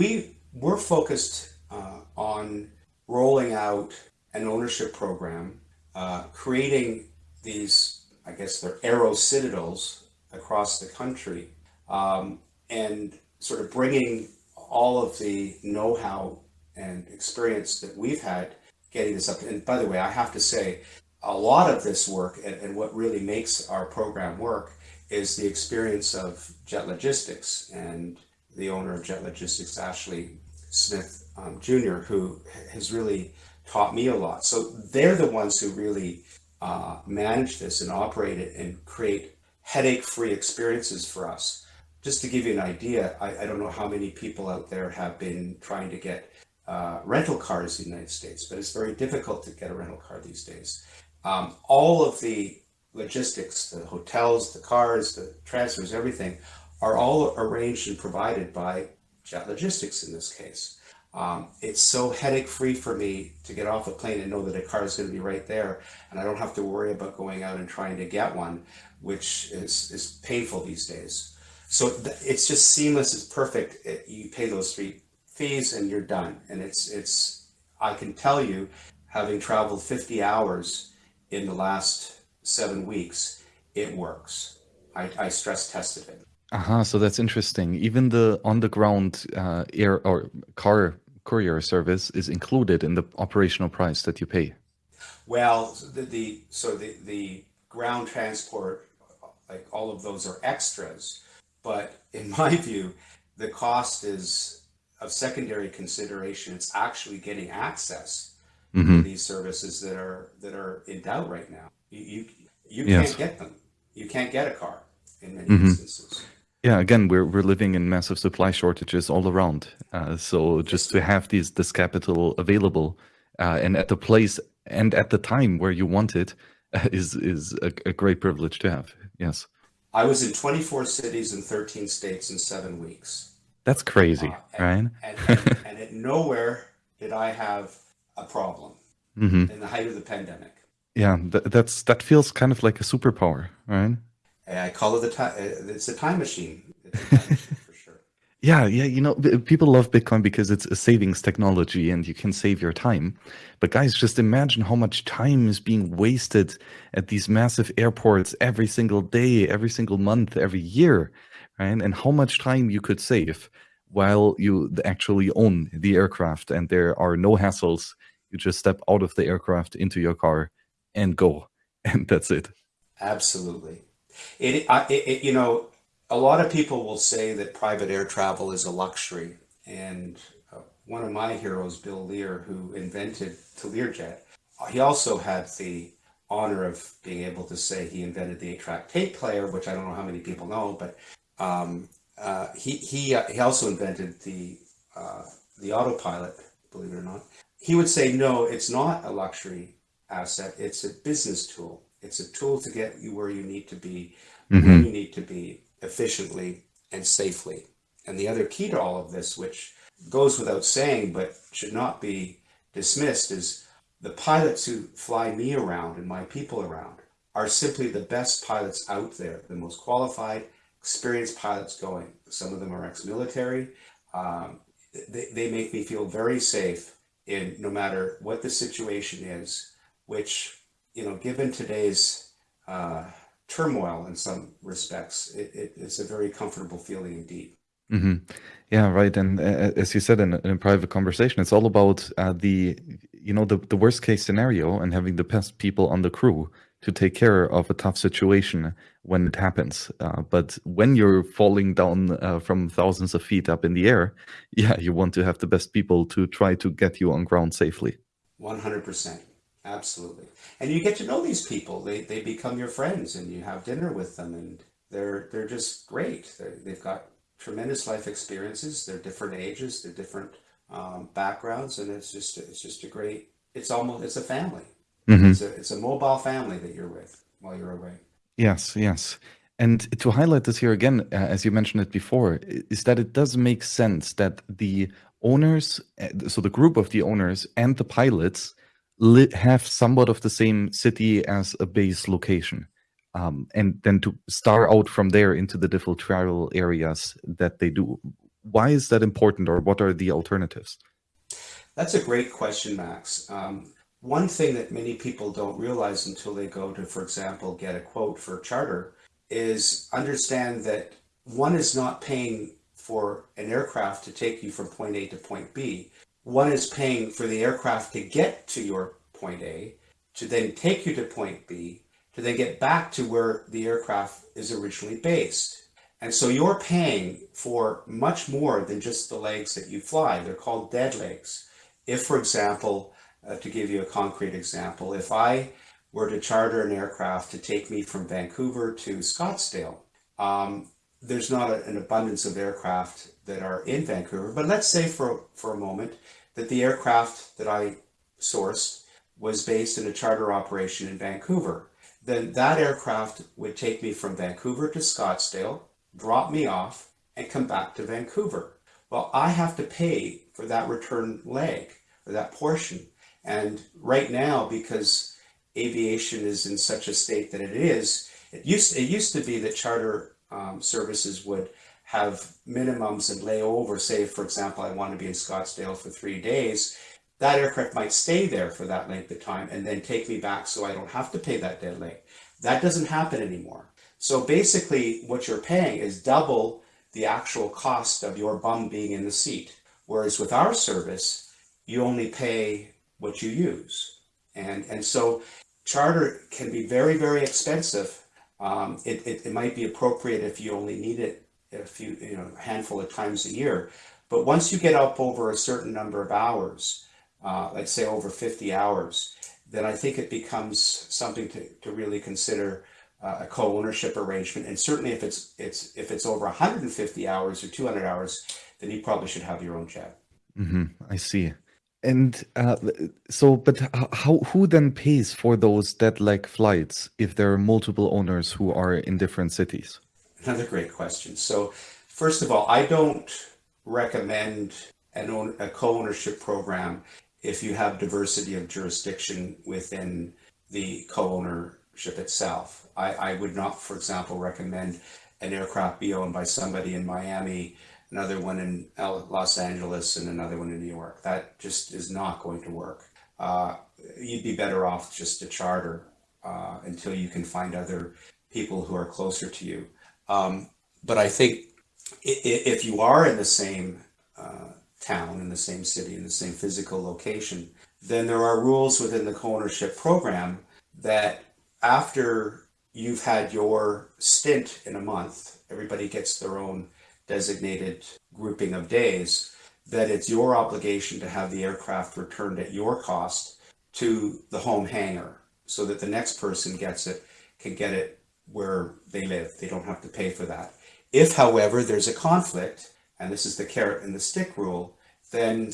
we we're focused uh, on rolling out an ownership program, uh, creating these, I guess they're Aero citadels across the country, um, and sort of bringing all of the know-how and experience that we've had getting this up. And by the way, I have to say, a lot of this work and, and what really makes our program work is the experience of Jet Logistics and the owner of Jet Logistics, Ashley Smith um, Jr., who has really taught me a lot. So they're the ones who really uh, manage this and operate it and create headache-free experiences for us. Just to give you an idea, I, I, don't know how many people out there have been trying to get uh, rental cars in the United States, but it's very difficult to get a rental car these days. Um, all of the logistics, the hotels, the cars, the transfers, everything, are all arranged and provided by Jet Logistics in this case. Um, it's so headache free for me to get off a plane and know that a car is going to be right there and I don't have to worry about going out and trying to get one, which is, is painful these days. So it's just seamless, it's perfect. It, you pay those three fees and you're done. And it's, it's, I can tell you, having traveled 50 hours in the last seven weeks, it works. I, I stress tested it. Aha, uh -huh, so that's interesting. Even the on-the-ground uh, air or car courier service is included in the operational price that you pay. Well, the, the so the the ground transport, like all of those are extras, but in my view, the cost is of secondary consideration. It's actually getting access hmm to these services that are that are in doubt right now. You you, you Yes. can't get them. You can't get a car in many hmm instances. Yeah, again, we're we're living in massive supply shortages all around. Uh, so just to have these this capital available uh, and at the place and at the time where you want it uh, is is a, a great privilege to have. Yes, I was in 24 cities in 13 states in seven weeks. That's crazy, Uh, right? and, and, and at nowhere did I have a problem hmm in the height of the pandemic. Yeah, th that's that feels kind of like a superpower, right? I call it the time. It's a time machine. It's a time machine for sure. Yeah, yeah, you know, people love Bitcoin because it's a savings technology and you can save your time. But guys, just imagine how much time is being wasted at these massive airports every single day, every single month, every year, And how much time you could save while you actually own the aircraft and there are no hassles. You just step out of the aircraft into your car and go, and that's it. Absolutely. It, I, it, you know, a lot of people will say that private air travel is a luxury. And uh, one of my heroes, Bill Lear, who invented the Learjet, he also had the honor of being able to say he invented the eight-track tape player, which I don't know how many people know, but um, uh, he he uh, he also invented the uh, the autopilot. Believe it or not, he would say no, it's not a luxury asset. It's a business tool. It's a tool to get you where you need to be, when hmm you need to be efficiently and safely. And the other key to all of this, which goes without saying but should not be dismissed, is the pilots who fly me around and my people around are simply the best pilots out there, the most qualified, experienced pilots going. Some of them are ex-military. Um, they, they make me feel very safe in no matter what the situation is, which, you know, given today's uh, turmoil in some respects, it, it, it's a very comfortable feeling indeed. hmm Yeah, right. And uh, as you said in in a private conversation, it's all about uh, the, you know, the, the worst case scenario and having the best people on the crew to take care of a tough situation when it happens. Uh, but when you're falling down uh, from thousands of feet up in the air, yeah, you want to have the best people to try to get you on ground safely. 100%. Absolutely. And you get to know these people. They, they become your friends and you have dinner with them and they're, they're just great. They're, they've got tremendous life experiences. They're different ages, they're different um, backgrounds. And it's just, it's just a great, it's almost, it's a family. hmm It's a, it's a mobile family that you're with while you're away. Yes, yes. And to highlight this here again, uh, as you mentioned it before, is that it does make sense that the owners, uh, so the group of the owners and the pilots have somewhat of the same city as a base location. Um, and then to star out from there into the different travel areas that they do. Why is that important or what are the alternatives? That's a great question, Max. Um, one thing that many people don't realize until they go to, for example, get a quote for charter is understand that one is not paying for an aircraft to take you from point A to point B. One is paying for the aircraft to get to your point A, to then take you to point B, to then get back to where the aircraft is originally based. And so you're paying for much more than just the legs that you fly. They're called dead legs. If, for example, uh, to give you a concrete example, if I were to charter an aircraft to take me from Vancouver to Scottsdale, um, there's not a, an abundance of aircraft that are in Vancouver. But let's say for, for a moment that the aircraft that I sourced was based in a charter operation in Vancouver. Then that aircraft would take me from Vancouver to Scottsdale, drop me off, and come back to Vancouver. Well, I have to pay for that return leg or that portion. And right now, because aviation is in such a state that it is, it used it used to be that charter um, services would have minimums and lay over. Say, for example, I want to be in Scottsdale for three days. that aircraft might stay there for that length of time and then take me back so I don't have to pay that leg. That doesn't happen anymore. So basically what you're paying is double the actual cost of your bum being in the seat. Whereas with our service, you only pay what you use. And, and so charter can be very, very expensive. Um, it, it, it might be appropriate if you only need it a few, you know, handful of times a year. But once you get up over a certain number of hours, uh, let's say over 50 hours, then I think it becomes something to, to really consider uh, a co-ownership arrangement. And certainly if it's, it's, if it's over 150 hours or 200 hours, then you probably should have your own jet. Mm -hmm. I see. And uh, so, but how, who then pays for those dead leg flights if there are multiple owners who are in different cities? Another great question. So first of all, I don't recommend an own, a co-ownership program if you have diversity of jurisdiction within the co-ownership itself. I, I would not, for example, recommend an aircraft be owned by somebody in Miami, another one in Los Angeles, and another one in New York. That just is not going to work. Uh, you'd be better off just to charter uh, until you can find other people who are closer to you. Um, but I think if you are in the same uh, town, in the same city, in the same physical location, then there are rules within the co-ownership program that after you've had your stint in a month, everybody gets their own designated grouping of days, that it's your obligation to have the aircraft returned at your cost to the home hangar so that the next person gets it, can get it where they live. They don't have to pay for that. If, however, there's a conflict, and this is the carrot and the stick rule, then,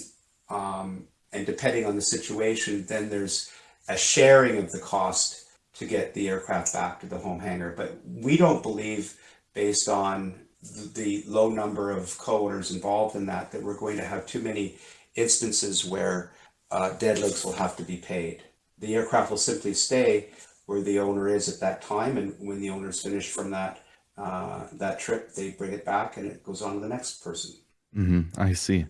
um, and depending on the situation, then there's a sharing of the cost to get the aircraft back to the home hangar. But we don't believe, based on the low number of co-owners involved in that, that we're going to have too many instances where uh, dead legs will have to be paid. The aircraft will simply stay where the owner is at that time. And when the owner is finished from that, uh, that trip, they bring it back and it goes on to the next person. Mm -hmm, I see.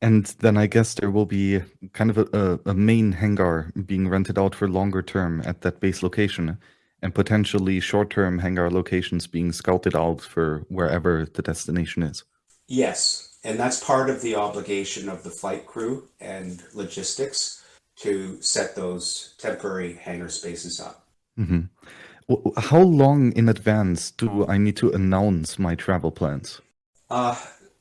And then I guess there will be kind of a, a, main hangar being rented out for longer term at that base location and potentially short-term hangar locations being scouted out for wherever the destination is. Yes, and that's part of the obligation of the flight crew and logistics to set those temporary hangar spaces up. Mm -hmm. How long in advance do I need to announce my travel plans? Uh,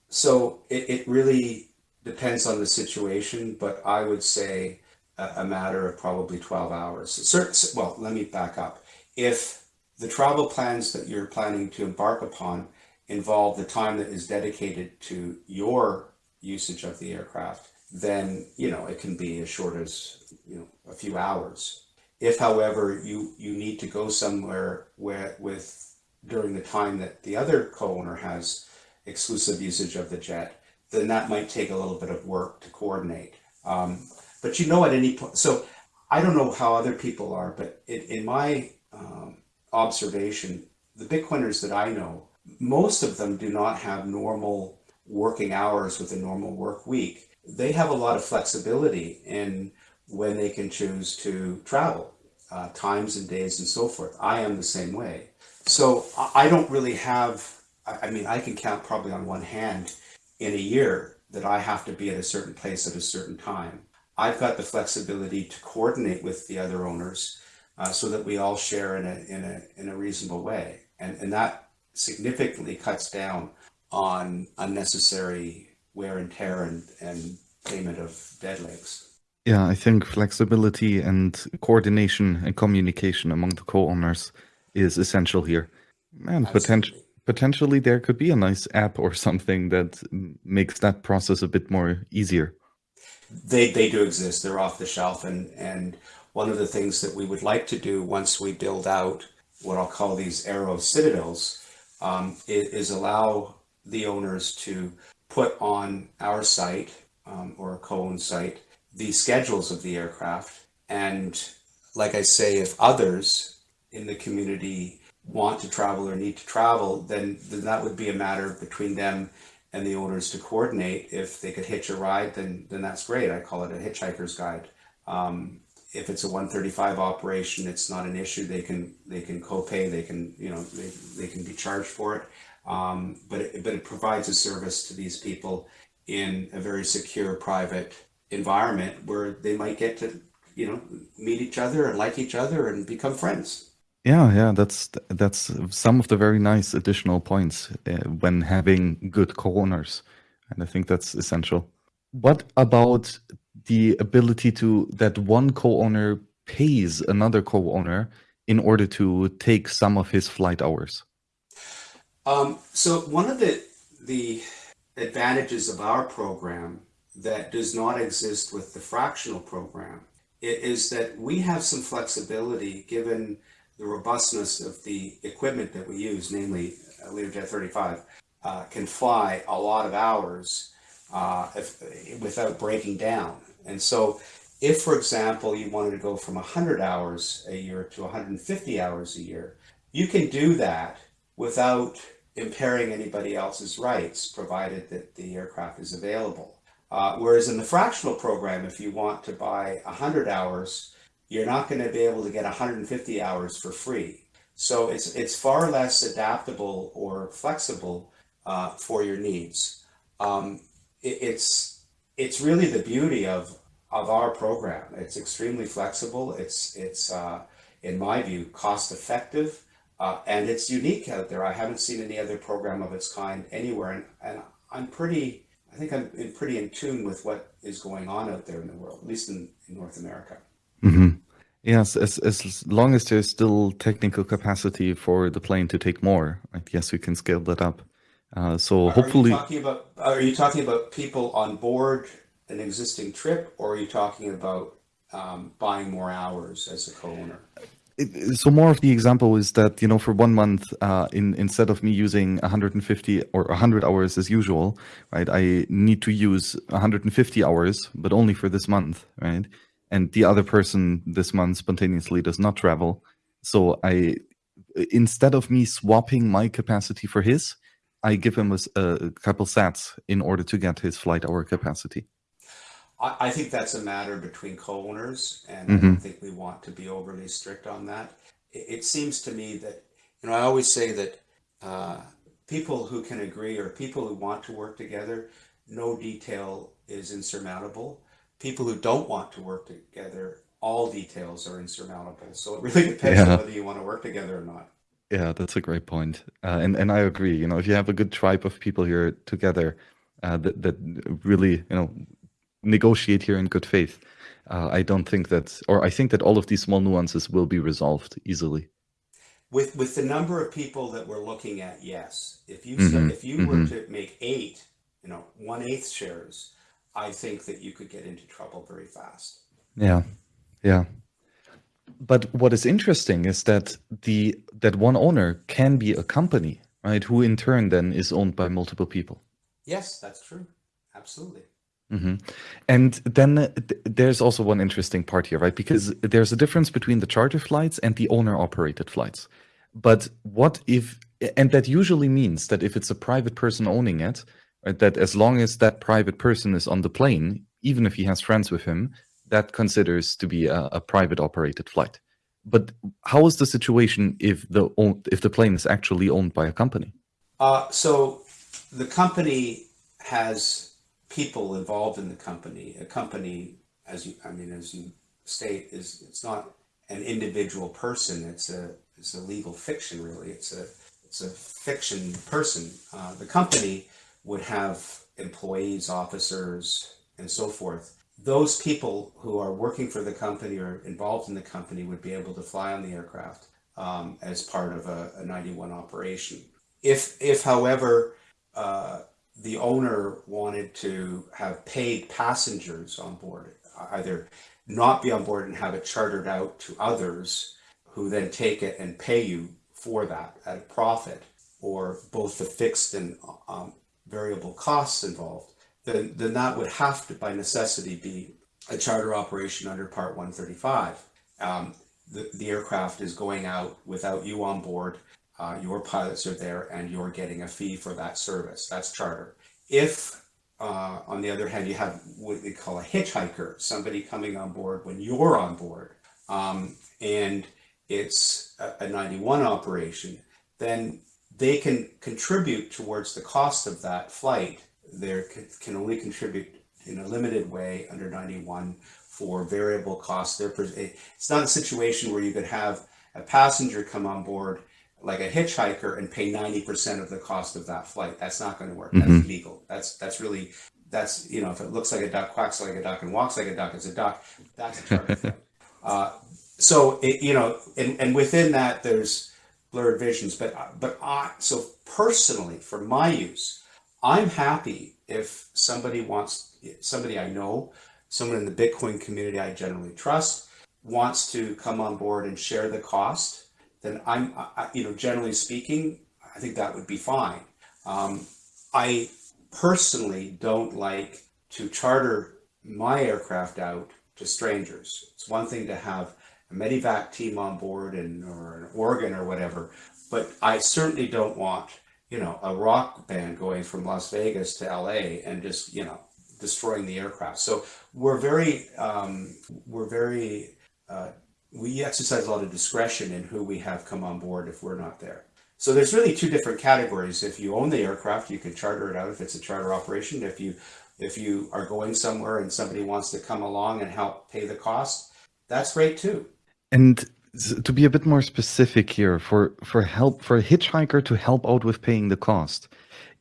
so it, it really depends on the situation, but I would say a, a matter of probably 12 hours. Certain, well, let me back up. If the travel plans that you're planning to embark upon involve the time that is dedicated to your usage of the aircraft, then, you know, it can be as short as, you know, a few hours. If, however, you, you need to go somewhere where with during the time that the other co-owner has exclusive usage of the jet, then that might take a little bit of work to coordinate. Um, but you know at any point, so I don't know how other people are, but in, in my um, observation, the Bitcoiners that I know, most of them do not have normal working hours with a normal work week. They have a lot of flexibility in when they can choose to travel, uh, times and days and so forth. I am the same way. So I don't really have, I mean, I can count probably on one hand in a year that I have to be at a certain place at a certain time. I've got the flexibility to coordinate with the other owners uh, so that we all share in a, in a, in a reasonable way. And, and that significantly cuts down on unnecessary wear and tear and, and payment of dead legs. Yeah, I think flexibility and coordination and communication among the co-owners is essential here. And potential, potentially there could be a nice app or something that makes that process a bit more easier. They, they do exist. They're off the shelf. And, and one of the things that we would like to do once we build out what I'll call these Aero Citadels um, is, is allow the owners to put on our site um, or a co-owned site the schedules of the aircraft. And like I say, if others in the community want to travel or need to travel, then, then that would be a matter between them and the owners to coordinate. If they could hitch a ride, then then that's great. I call it a hitchhiker's guide. Um, if it's a 135 operation, it's not an issue. They can they can co-pay. They can you know they, they can be charged for it. Um, but it, but it provides a service to these people in a very secure, private environment where they might get to you know meet each other and like each other and become friends. Yeah, yeah, that's that's some of the very nice additional points uh, when having good co-owners, and I think that's essential. What about the ability to that one co-owner pays another co-owner in order to take some of his flight hours? Um, so one of the the advantages of our program that does not exist with the fractional program is that we have some flexibility given the robustness of the equipment that we use, namely Learjet 35, uh, can fly a lot of hours uh, if, without breaking down. And so if, for example, you wanted to go from 100 hours a year to 150 hours a year, you can do that without impairing anybody else's rights, provided that the aircraft is available. Uh, whereas in the fractional program, if you want to buy 100 hours, you're not going to be able to get 150 hours for free. So it's, it's far less adaptable or flexible uh, for your needs. Um, it's, it's really the beauty of, of our program. It's extremely flexible. It's, it's uh, in my view, cost effective. Uh, and it's unique out there. I haven't seen any other program of its kind anywhere. And, and I'm pretty, I think I'm in pretty in tune with what is going on out there in the world, at least in, in North America. Mm-hmm. Yes, as, as long as there's still technical capacity for the plane to take more, right? yes, we can scale that up. Uh, so are hopefully, you talking about are you talking about people on board an existing trip, or are you talking about um, buying more hours as a co-owner? so more of the example is that you know for one month uh, in instead of me using 150 or 100 hours as usual right i need to use 150 hours but only for this month right and the other person this month spontaneously does not travel so i instead of me swapping my capacity for his i give him a, a couple sats in order to get his flight hour capacity I, I think that's a matter between co-owners, and mm-hmm. I don't think we want to be overly strict on that. It, it seems to me that, you know, I always say that uh, people who can agree or people who want to work together, no detail is insurmountable. People who don't want to work together, all details are insurmountable. So it really depends yeah. on whether you want to work together or not. Yeah, that's a great point. Uh, and and I agree. You know, if you have a good tribe of people here together, uh, that that really you know negotiate here in good faith. Uh, I don't think that, or I think that all of these small nuances will be resolved easily. With with the number of people that we're looking at, yes. If you mm-hmm. said, if you mm-hmm. were to make eight, you know, one eighth shares, I think that you could get into trouble very fast. Yeah, yeah. But what is interesting is that the that one owner can be a company, right? Who in turn then is owned by multiple people. Yes, that's true. Absolutely. Mm-hmm. And then th- there's also one interesting part here, right? Because there's a difference between the charter flights and the owner operated flights. But what if, and that usually means that if it's a private person owning it, right, that as long as that private person is on the plane, even if he has friends with him, that considers to be a, a private operated flight. But how is the situation if the if the plane is actually owned by a company? Uh, so the company has people involved in the company. A company, as you, I mean, as you state, is it's not an individual person. It's a it's a legal fiction, really. It's a it's a fiction person. Uh, the company would have employees, officers, and so forth. Those people who are working for the company or involved in the company would be able to fly on the aircraft um, as part of a, a 91 operation. If, if however, uh, the owner wanted to have paid passengers on board, either not be on board and have it chartered out to others who then take it and pay you for that at a profit, or both the fixed and um, variable costs involved, then, that would have to, by necessity, be a charter operation under Part 135. Um, the, the aircraft is going out without you on board uh, your pilots are there and you're getting a fee for that service. That's charter. if, uh, on the other hand, you have what they call a hitchhiker, somebody coming on board when you're on board, um, and it's a, a 91 operation, then they can contribute towards the cost of that flight. They can only contribute in a limited way under 91 for variable costs. There, it's not a situation where you could have a passenger come on board like a hitchhiker and pay 90% of the cost of that flight. That's not going to work. That's mm-hmm. illegal. That's, that's really, that's, you know, if it looks like a duck, quacks like a duck and walks like a duck, it's a duck. That's a charter flight. Uh, so, it, you know, and, and within that, there's blurred visions, but, but I, so personally for my use, I'm happy if somebody wants, somebody I know, someone in the Bitcoin community I generally trust, wants to come on board and share the cost then I'm, I, you know, generally speaking, I think that would be fine. Um, I personally don't like to charter my aircraft out to strangers. It's one thing to have a medevac team on board and or an organ or whatever, but I certainly don't want, you know, a rock band going from Las Vegas to LA and just, you know, destroying the aircraft. So we're very, um, we're very uh, we exercise a lot of discretion in who we have come on board if we're not there. So there's really two different categories. If you own the aircraft, you can charter it out if it's a charter operation. If you if you are going somewhere and somebody wants to come along and help pay the cost, that's great too. And to be a bit more specific here, for for help for a hitchhiker to help out with paying the cost,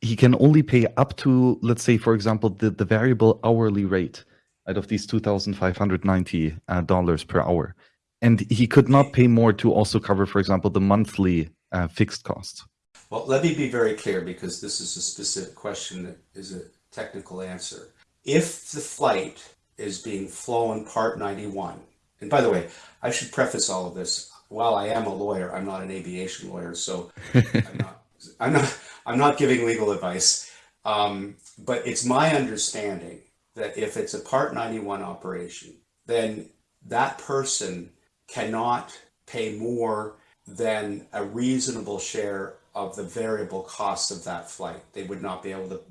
he can only pay up to, let's say, for example, the, the variable hourly rate out of these two thousand five hundred ninety uh, dollars per hour and he could not pay more to also cover, for example, the monthly uh, fixed costs. Well, let me be very clear because this is a specific question that is a technical answer. If the flight is being flown part 91, and by the way, I should preface all of this. While I am a lawyer, I'm not an aviation lawyer, so I'm not, I'm not, I'm not giving legal advice. Um, but it's my understanding that if it's a part 91 operation, then that person cannot pay more than a reasonable share of the variable costs of that flight. They would not be able to,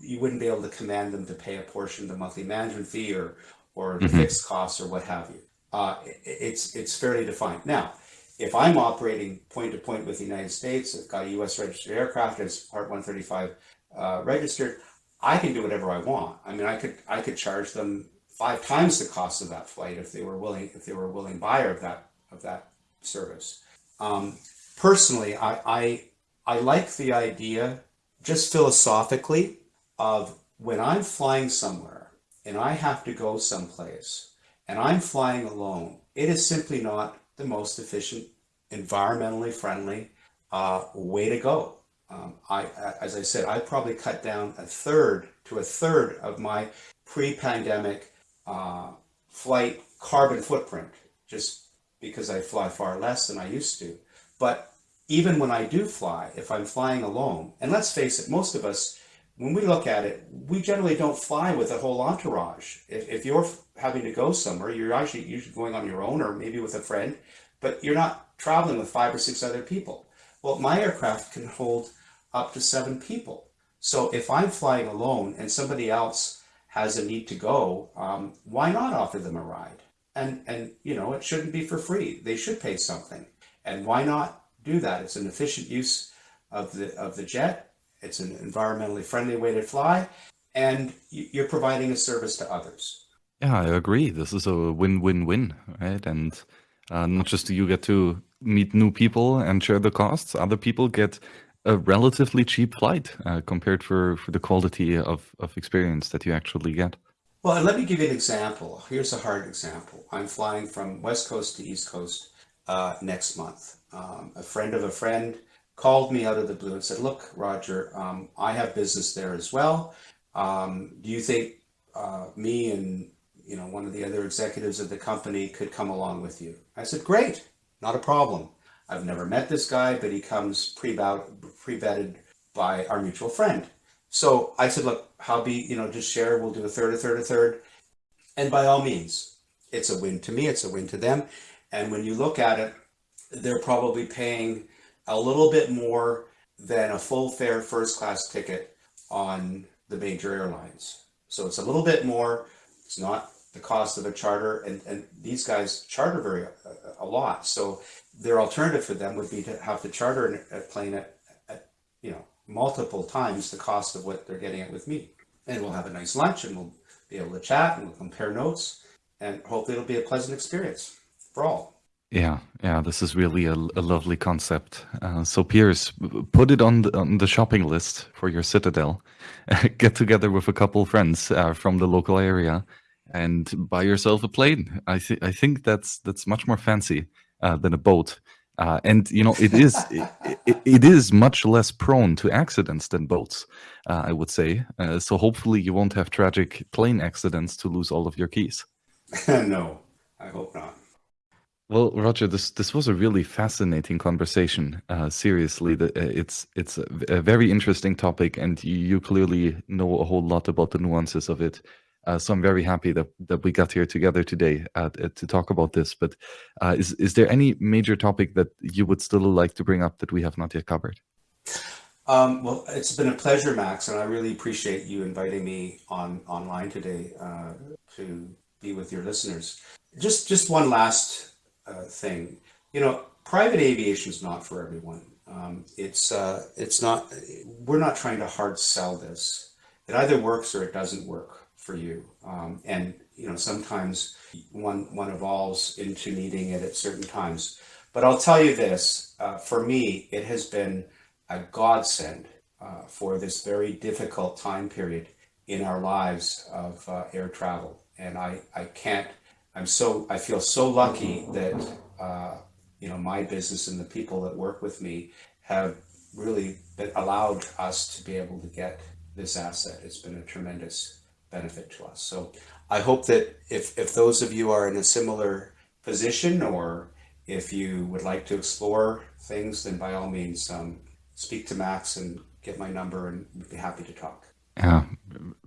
you wouldn't be able to command them to pay a portion of the monthly management fee or, or the mm -hmm. fixed costs or what have you. Uh, it's, it's fairly defined. Now, if I'm operating point to point with the United States, I've got a US registered aircraft, it's part 135 uh, registered, I can do whatever I want. I mean, I could, I could charge them five times the cost of that flight if they were willing if they were a willing buyer of that of that service. Um, personally, I, I I like the idea just philosophically of when I'm flying somewhere and I have to go someplace and I'm flying alone, it is simply not the most efficient, environmentally friendly uh, way to go. Um, I, as I said, I probably cut down a third to a third of my pre-pandemic uh, flight carbon footprint just because I fly far less than I used to. But even when I do fly, if I'm flying alone, and let's face it, most of us, when we look at it, we generally don't fly with a whole entourage. If, if you're having to go somewhere, you're actually usually going on your own or maybe with a friend, but you're not traveling with five or six other people. Well, my aircraft can hold up to seven people. So if I'm flying alone and somebody else has a need to go, um, why not offer them a ride? And, and, you know, it shouldn't be for free. They should pay something. And why not do that? It's an efficient use of the, of the jet. It's an environmentally friendly way to fly. And you're providing a service to others. Yeah, I agree. This is a win-win-win, right? And uh, not just do you get to meet new people and share the costs, other people get a relatively cheap flight uh, compared for, for the quality of, of experience that you actually get. Well, let me give you an example. Here's a hard example. I'm flying from West Coast to East Coast uh, next month. Um, a friend of a friend called me out of the blue and said, look, Roger, um, I have business there as well. Um, do you think uh, me and you know one of the other executives of the company could come along with you? I said, great, not a problem. I've never met this guy, but he comes pre-vetted by our mutual friend. So I said, look, how be, you know, just share, we'll do a third, a third, a third. And by all means, it's a win to me, it's a win to them. And when you look at it, they're probably paying a little bit more than a full fare first class ticket on the major airlines. So it's a little bit more, it's not the cost of a charter and, and these guys charter very a, a lot. So their alternative for them would be to have to charter a plane at, at, you know, multiple times the cost of what they're getting it with me. And we'll have a nice lunch and we'll be able to chat and we'll compare notes and hopefully it'll be a pleasant experience for all. Yeah, yeah, this is really a, a lovely concept. Uh, so, Piers, put it on the, on the shopping list for your Citadel. Get together with a couple friends uh, from the local area and buy yourself a plane. I, th- I think that's that's much more fancy uh, than a boat. Uh, and you know it is it, it, it is much less prone to accidents than boats uh, i would say uh, so hopefully you won't have tragic plane accidents to lose all of your keys no i hope not well, Roger, this this was a really fascinating conversation. Uh, seriously, the, uh, it's it's a, a, very interesting topic, and you, you, clearly know a whole lot about the nuances of it. Uh, so I'm very happy that that we got here together today uh, to talk about this. But uh, is is there any major topic that you would still like to bring up that we have not yet covered? Um, well, it's been a pleasure, Max, and I really appreciate you inviting me on online today uh, to be with your listeners. Just just one last uh, thing. You know, private aviation is not for everyone. Um, it's uh, it's not. We're not trying to hard sell this. It either works or it doesn't work for you. Um, and you know, sometimes one one evolves into needing it at certain times. But I'll tell you this: uh, for me, it has been a godsend uh, for this very difficult time period in our lives of uh, air travel. And I I can't I'm so I feel so lucky that uh, you know my business and the people that work with me have really allowed us to be able to get this asset. It's been a tremendous benefit to us. So I hope that if if those of you are in a similar position or if you would like to explore things, then by all means um, speak to Max and get my number and we'd be happy to talk. Yeah,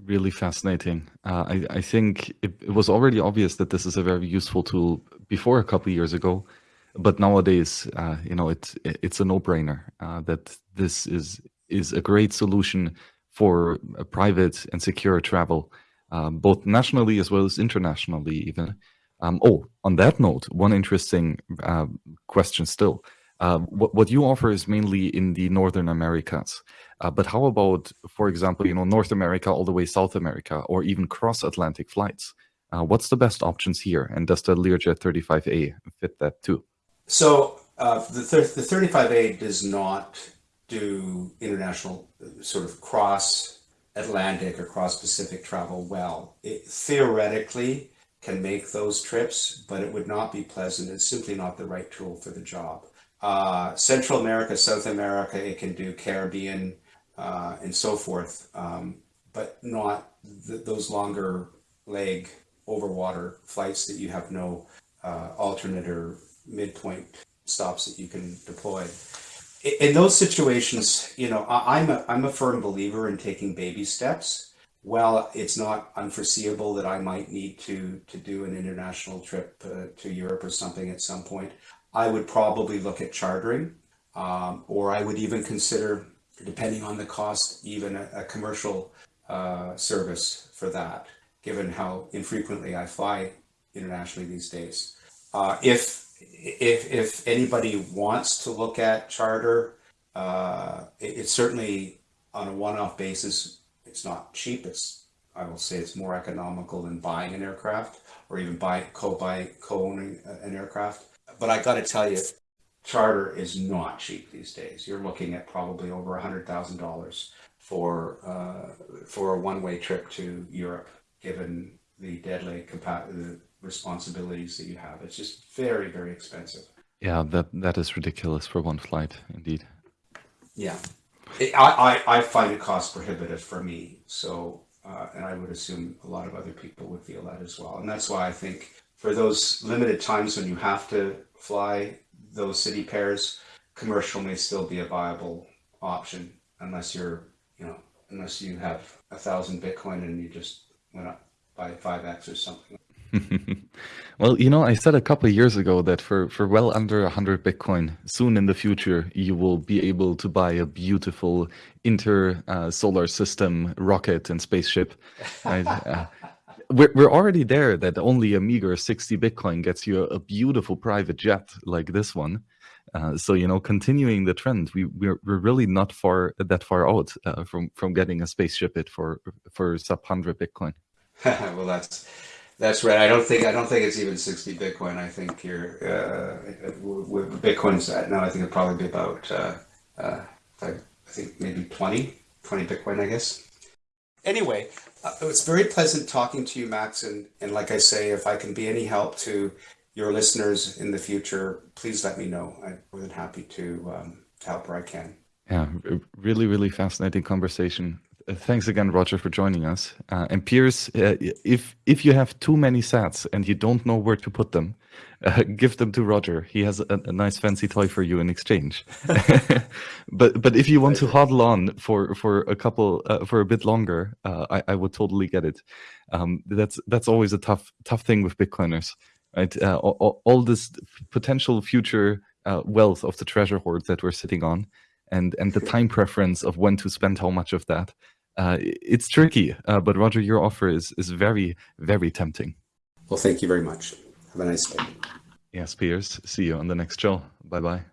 really fascinating. Uh, I, I think it, it, was already obvious that this is a very useful tool before a couple years ago, but nowadays, uh, you know, it's it's a no-brainer uh, that this is is a great solution for private and secure travel, um, both nationally as well as internationally. Even. Um, oh, on that note, one interesting uh, question still. Uh, what, what you offer is mainly in the Northern Americas. Uh, but how about, for example, you know, North America all the way South America, or even cross-Atlantic flights? Uh, what's the best options here? And does the Learjet 35A fit that too? So uh, the, the 35A does not do international uh, sort of cross Atlantic or cross Pacific travel well. It theoretically can make those trips, but it would not be pleasant. It's simply not the right tool for the job. Uh, Central America, South America, it can do Caribbean, uh, and so forth, um, but not th- those longer leg over water flights that you have no uh, alternate or midpoint stops that you can deploy. In those situations, you know, I, am a, I'm a firm believer in taking baby steps. Well, it's not unforeseeable that I might need to to do an international trip uh, to Europe or something at some point. I would probably look at chartering, um, or I would even consider depending on the cost, even a, a commercial uh, service for that, given how infrequently I fly internationally these days. Uh, if, if, if anybody wants to look at charter, uh, it, it's certainly on a one-off basis, it's not cheap. It's, I will say it's more economical than buying an aircraft or even buy, co-buy, co-owning an aircraft. But I got to tell you, charter is not cheap these days. You're looking at probably over a hundred thousand dollars for uh, for a one-way trip to Europe, given the deadly the responsibilities that you have. It's just very very expensive. Yeah, that that is ridiculous for one flight, indeed. Yeah, it, I, I I find it cost prohibitive for me. So. Uh, and I would assume a lot of other people would feel that as well. And that's why I think for those limited times when you have to fly those city pairs, commercial may still be a viable option unless you're, you know, unless you have a thousand Bitcoin and you just went up by 5x or something. well, you know, I said a couple of years ago that for, for well under 100 Bitcoin, soon in the future, you will be able to buy a beautiful inter uh, solar system rocket and spaceship. Uh, we're, we're already there that only a meager 60 Bitcoin gets you a, beautiful private jet like this one. Uh, so you know, continuing the trend, we we're, we're really not far that far out uh, from from getting a spaceship it for for sub hundred Bitcoin. well, that's that's right. I don't think I don't think it's even sixty Bitcoin. I think you're uh, with Bitcoin's at now. I think it'd probably be about uh, uh, I think maybe 20, 20 Bitcoin. I guess. Anyway, uh, it was very pleasant talking to you, Max. And and like I say, if I can be any help to your listeners in the future, please let me know. I'm more than happy to um, help where I can. Yeah, really, really fascinating conversation. Uh, thanks again, Roger, for joining us. Uh, and Piers, uh, if if you have too many sats and you don't know where to put them, uh, give them to Roger. He has a, a, nice fancy toy for you in exchange. but but if you want to hodl on for for a couple uh, for a bit longer, uh, I, I would totally get it. Um, that's that's always a tough tough thing with Bitcoiners, right? all, all, this potential future wealth of the treasure hoard that we're sitting on and and the time preference of when to spend how much of that. Uh, it's tricky, uh, but Roger, your offer is is very very tempting. Well, thank you very much. Have a nice day. Yes, Piers. See you on the next show. Bye bye.